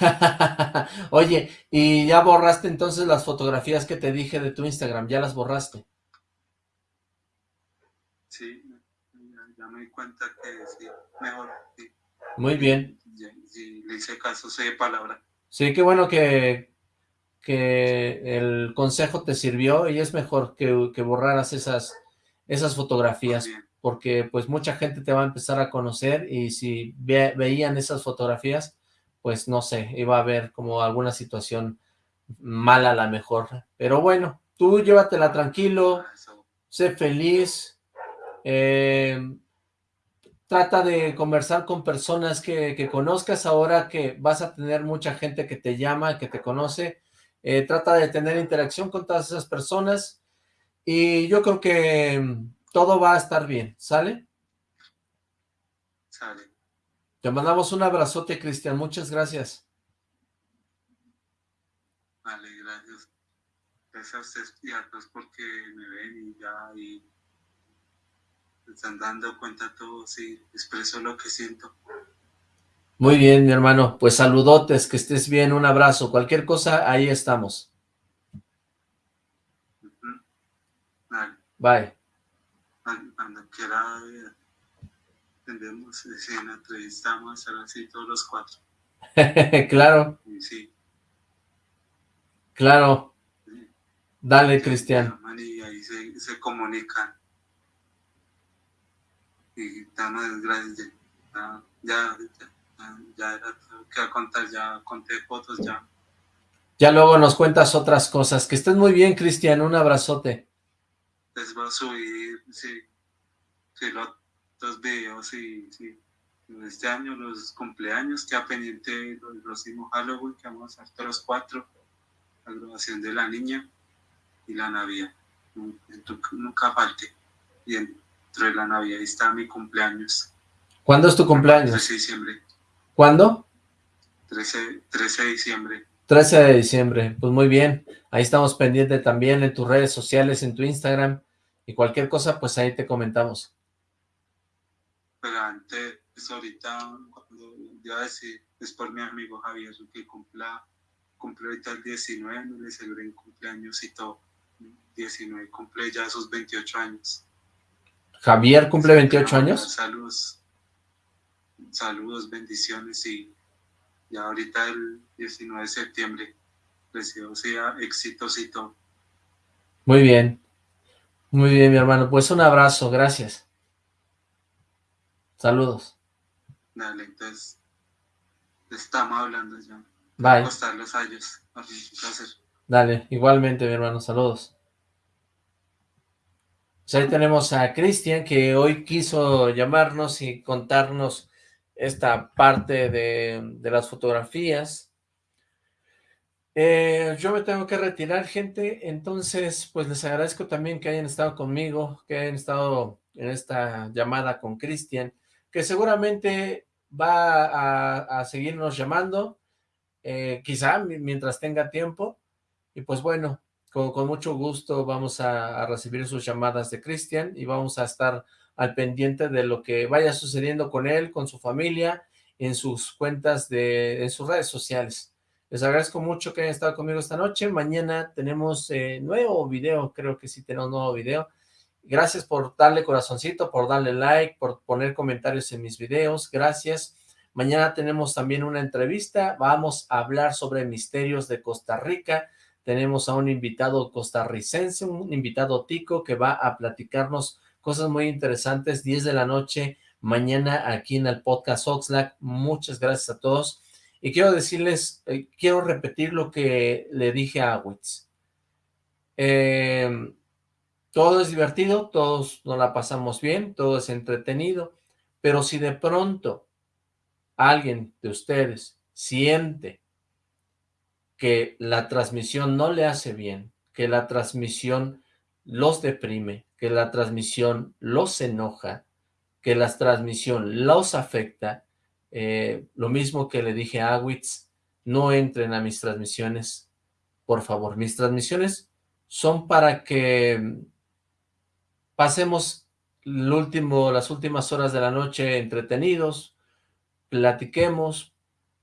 [laughs] Oye, ¿y ya borraste entonces las fotografías que te dije de tu Instagram? ¿Ya las borraste? Sí, ya, me di cuenta que sí, mejor. Sí, Muy bien. Ya- sí, le hice caso, sé palabra. Sí, qué bueno que, que el consejo te sirvió y es mejor que, que borraras esas, esas fotografías, porque pues mucha gente te va a empezar a conocer y si ve- veían esas fotografías, pues no sé, iba a haber como alguna situación mala a la mejor. Pero bueno, tú llévatela tranquilo, sé feliz, eh, trata de conversar con personas que, que conozcas ahora que vas a tener mucha gente que te llama, que te conoce, eh, trata de tener interacción con todas esas personas y yo creo que todo va a estar bien, ¿sale? sale. Te mandamos un abrazote, Cristian, muchas gracias. Vale, gracias. Gracias a ustedes y a todos porque me ven y ya y están dando cuenta todos y expreso lo que siento. Muy bien, mi hermano, pues saludotes, que estés bien, un abrazo, cualquier cosa, ahí estamos. Vale, Bye. cuando, cuando quiera eh, tendemos, si en la entrevista vamos a estar así todos los cuatro. [laughs] claro, sí, claro. sí. Dale, Se Cristian. Y ahí se, se comunican. Y damos gracias. Ya, ya, ya, ya era que contar, ya conté fotos, ya. Ya luego nos cuentas otras cosas. Que estés muy bien, Cristian. Un abrazote. Les voy a subir, sí, sí, los, los videos, sí, sí. Este año, los cumpleaños, que a pendiente los próximos Halloween, que vamos a hacer todos los cuatro, la graduación de la niña y la Navidad. Nu- Nunca, nunca falte. Y dentro de la Navidad está mi cumpleaños. ¿Cuándo es tu cumpleaños? 13 de diciembre. ¿Cuándo? 13, 13 de diciembre. 13 de diciembre. Pues muy bien. Ahí estamos pendientes también en tus redes sociales, en tu Instagram. Y cualquier cosa, pues ahí te comentamos. Pero antes, pues ahorita, cuando iba a decir, es por mi amigo Javier, que cumpla, cumple ahorita el 19, no le celebré en cumpleaños y todo. 19, cumple ya sus 28 años. Javier cumple 28 Quiero mandar años. Saludos, saludos, bendiciones y ya ahorita el 19 de septiembre, deseo sea todo. Muy bien. Muy bien, mi hermano. Pues un abrazo. Gracias. Saludos. Dale, entonces, estamos hablando ya. Bye. Los. Un placer. Dale, igualmente, mi hermano, saludos. Pues ahí tenemos a Cristian, que hoy quiso llamarnos y contarnos esta parte de, de las fotografías. Eh, yo me tengo que retirar, gente, entonces, pues les agradezco también que hayan estado conmigo, que hayan estado en esta llamada con Cristian, que seguramente va a, seguirnos llamando, eh, quizá mi- mientras tenga tiempo, y pues bueno, con, mucho gusto vamos a, a recibir sus llamadas de Cristian y vamos a estar al pendiente de lo que vaya sucediendo con él, con su familia, en sus cuentas de, en sus redes sociales. Les agradezco mucho que hayan estado conmigo esta noche. Mañana tenemos eh, nuevo video, creo que sí tenemos nuevo video. Gracias por darle corazoncito, por darle like, por poner comentarios en mis videos. Gracias. Mañana tenemos también una entrevista. Vamos a hablar sobre misterios de Costa Rica. Tenemos a un invitado costarricense, un invitado tico que va a platicarnos cosas muy interesantes. 10 de la noche mañana aquí en el podcast Oxlack. Muchas gracias a todos. Y quiero decirles, eh, quiero repetir lo que le dije a Witz. Eh, todo es divertido, todos nos la pasamos bien, todo es entretenido, pero si de pronto alguien de ustedes siente que la transmisión no le hace bien, que la transmisión los deprime, que la transmisión los enoja, que la transmisión los afecta, eh, lo mismo que le dije a Awitz, no entren a mis transmisiones, por favor. Mis transmisiones son para que pasemos las últimas horas de la noche entretenidos, platiquemos,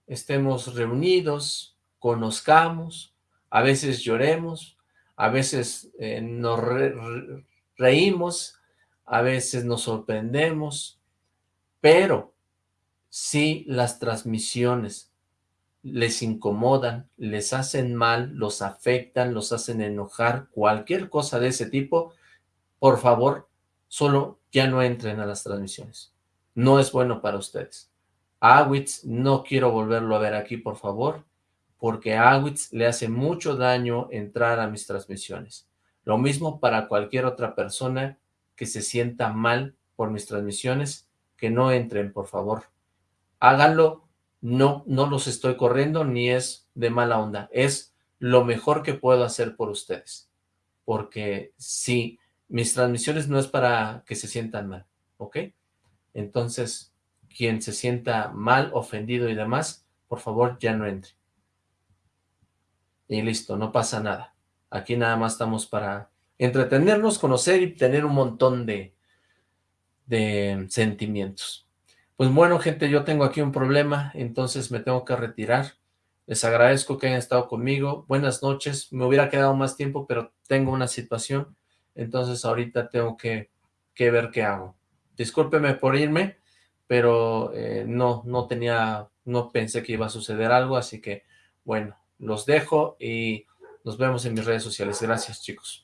estemos reunidos, conozcamos, a veces lloremos, a veces eh, nos reímos, a veces nos sorprendemos, pero si las transmisiones les incomodan, les hacen mal, los afectan, los hacen enojar, cualquier cosa de ese tipo, por favor, solo ya no entren a las transmisiones. No es bueno para ustedes. A Awitz no quiero volverlo a ver aquí, por favor, porque a Awitz le hace mucho daño entrar a mis transmisiones. Lo mismo para cualquier otra persona que se sienta mal por mis transmisiones, que no entren, por favor háganlo, no, no los estoy corriendo ni es de mala onda, es lo mejor que puedo hacer por ustedes, porque si mis transmisiones no es para que se sientan mal, ¿ok? Entonces, quien se sienta mal, ofendido y demás, por favor ya no entre. Y listo, no pasa nada. Aquí nada más estamos para entretenernos, conocer y tener un montón de, de sentimientos. Pues bueno, gente, yo tengo aquí un problema, entonces me tengo que retirar. Les agradezco que hayan estado conmigo. Buenas noches. Me hubiera quedado más tiempo, pero tengo una situación. Entonces ahorita tengo que, ver qué hago. Discúlpeme por irme, pero eh, no, no tenía, no pensé que iba a suceder algo, así que bueno, los dejo y nos vemos en mis redes sociales. Gracias, chicos.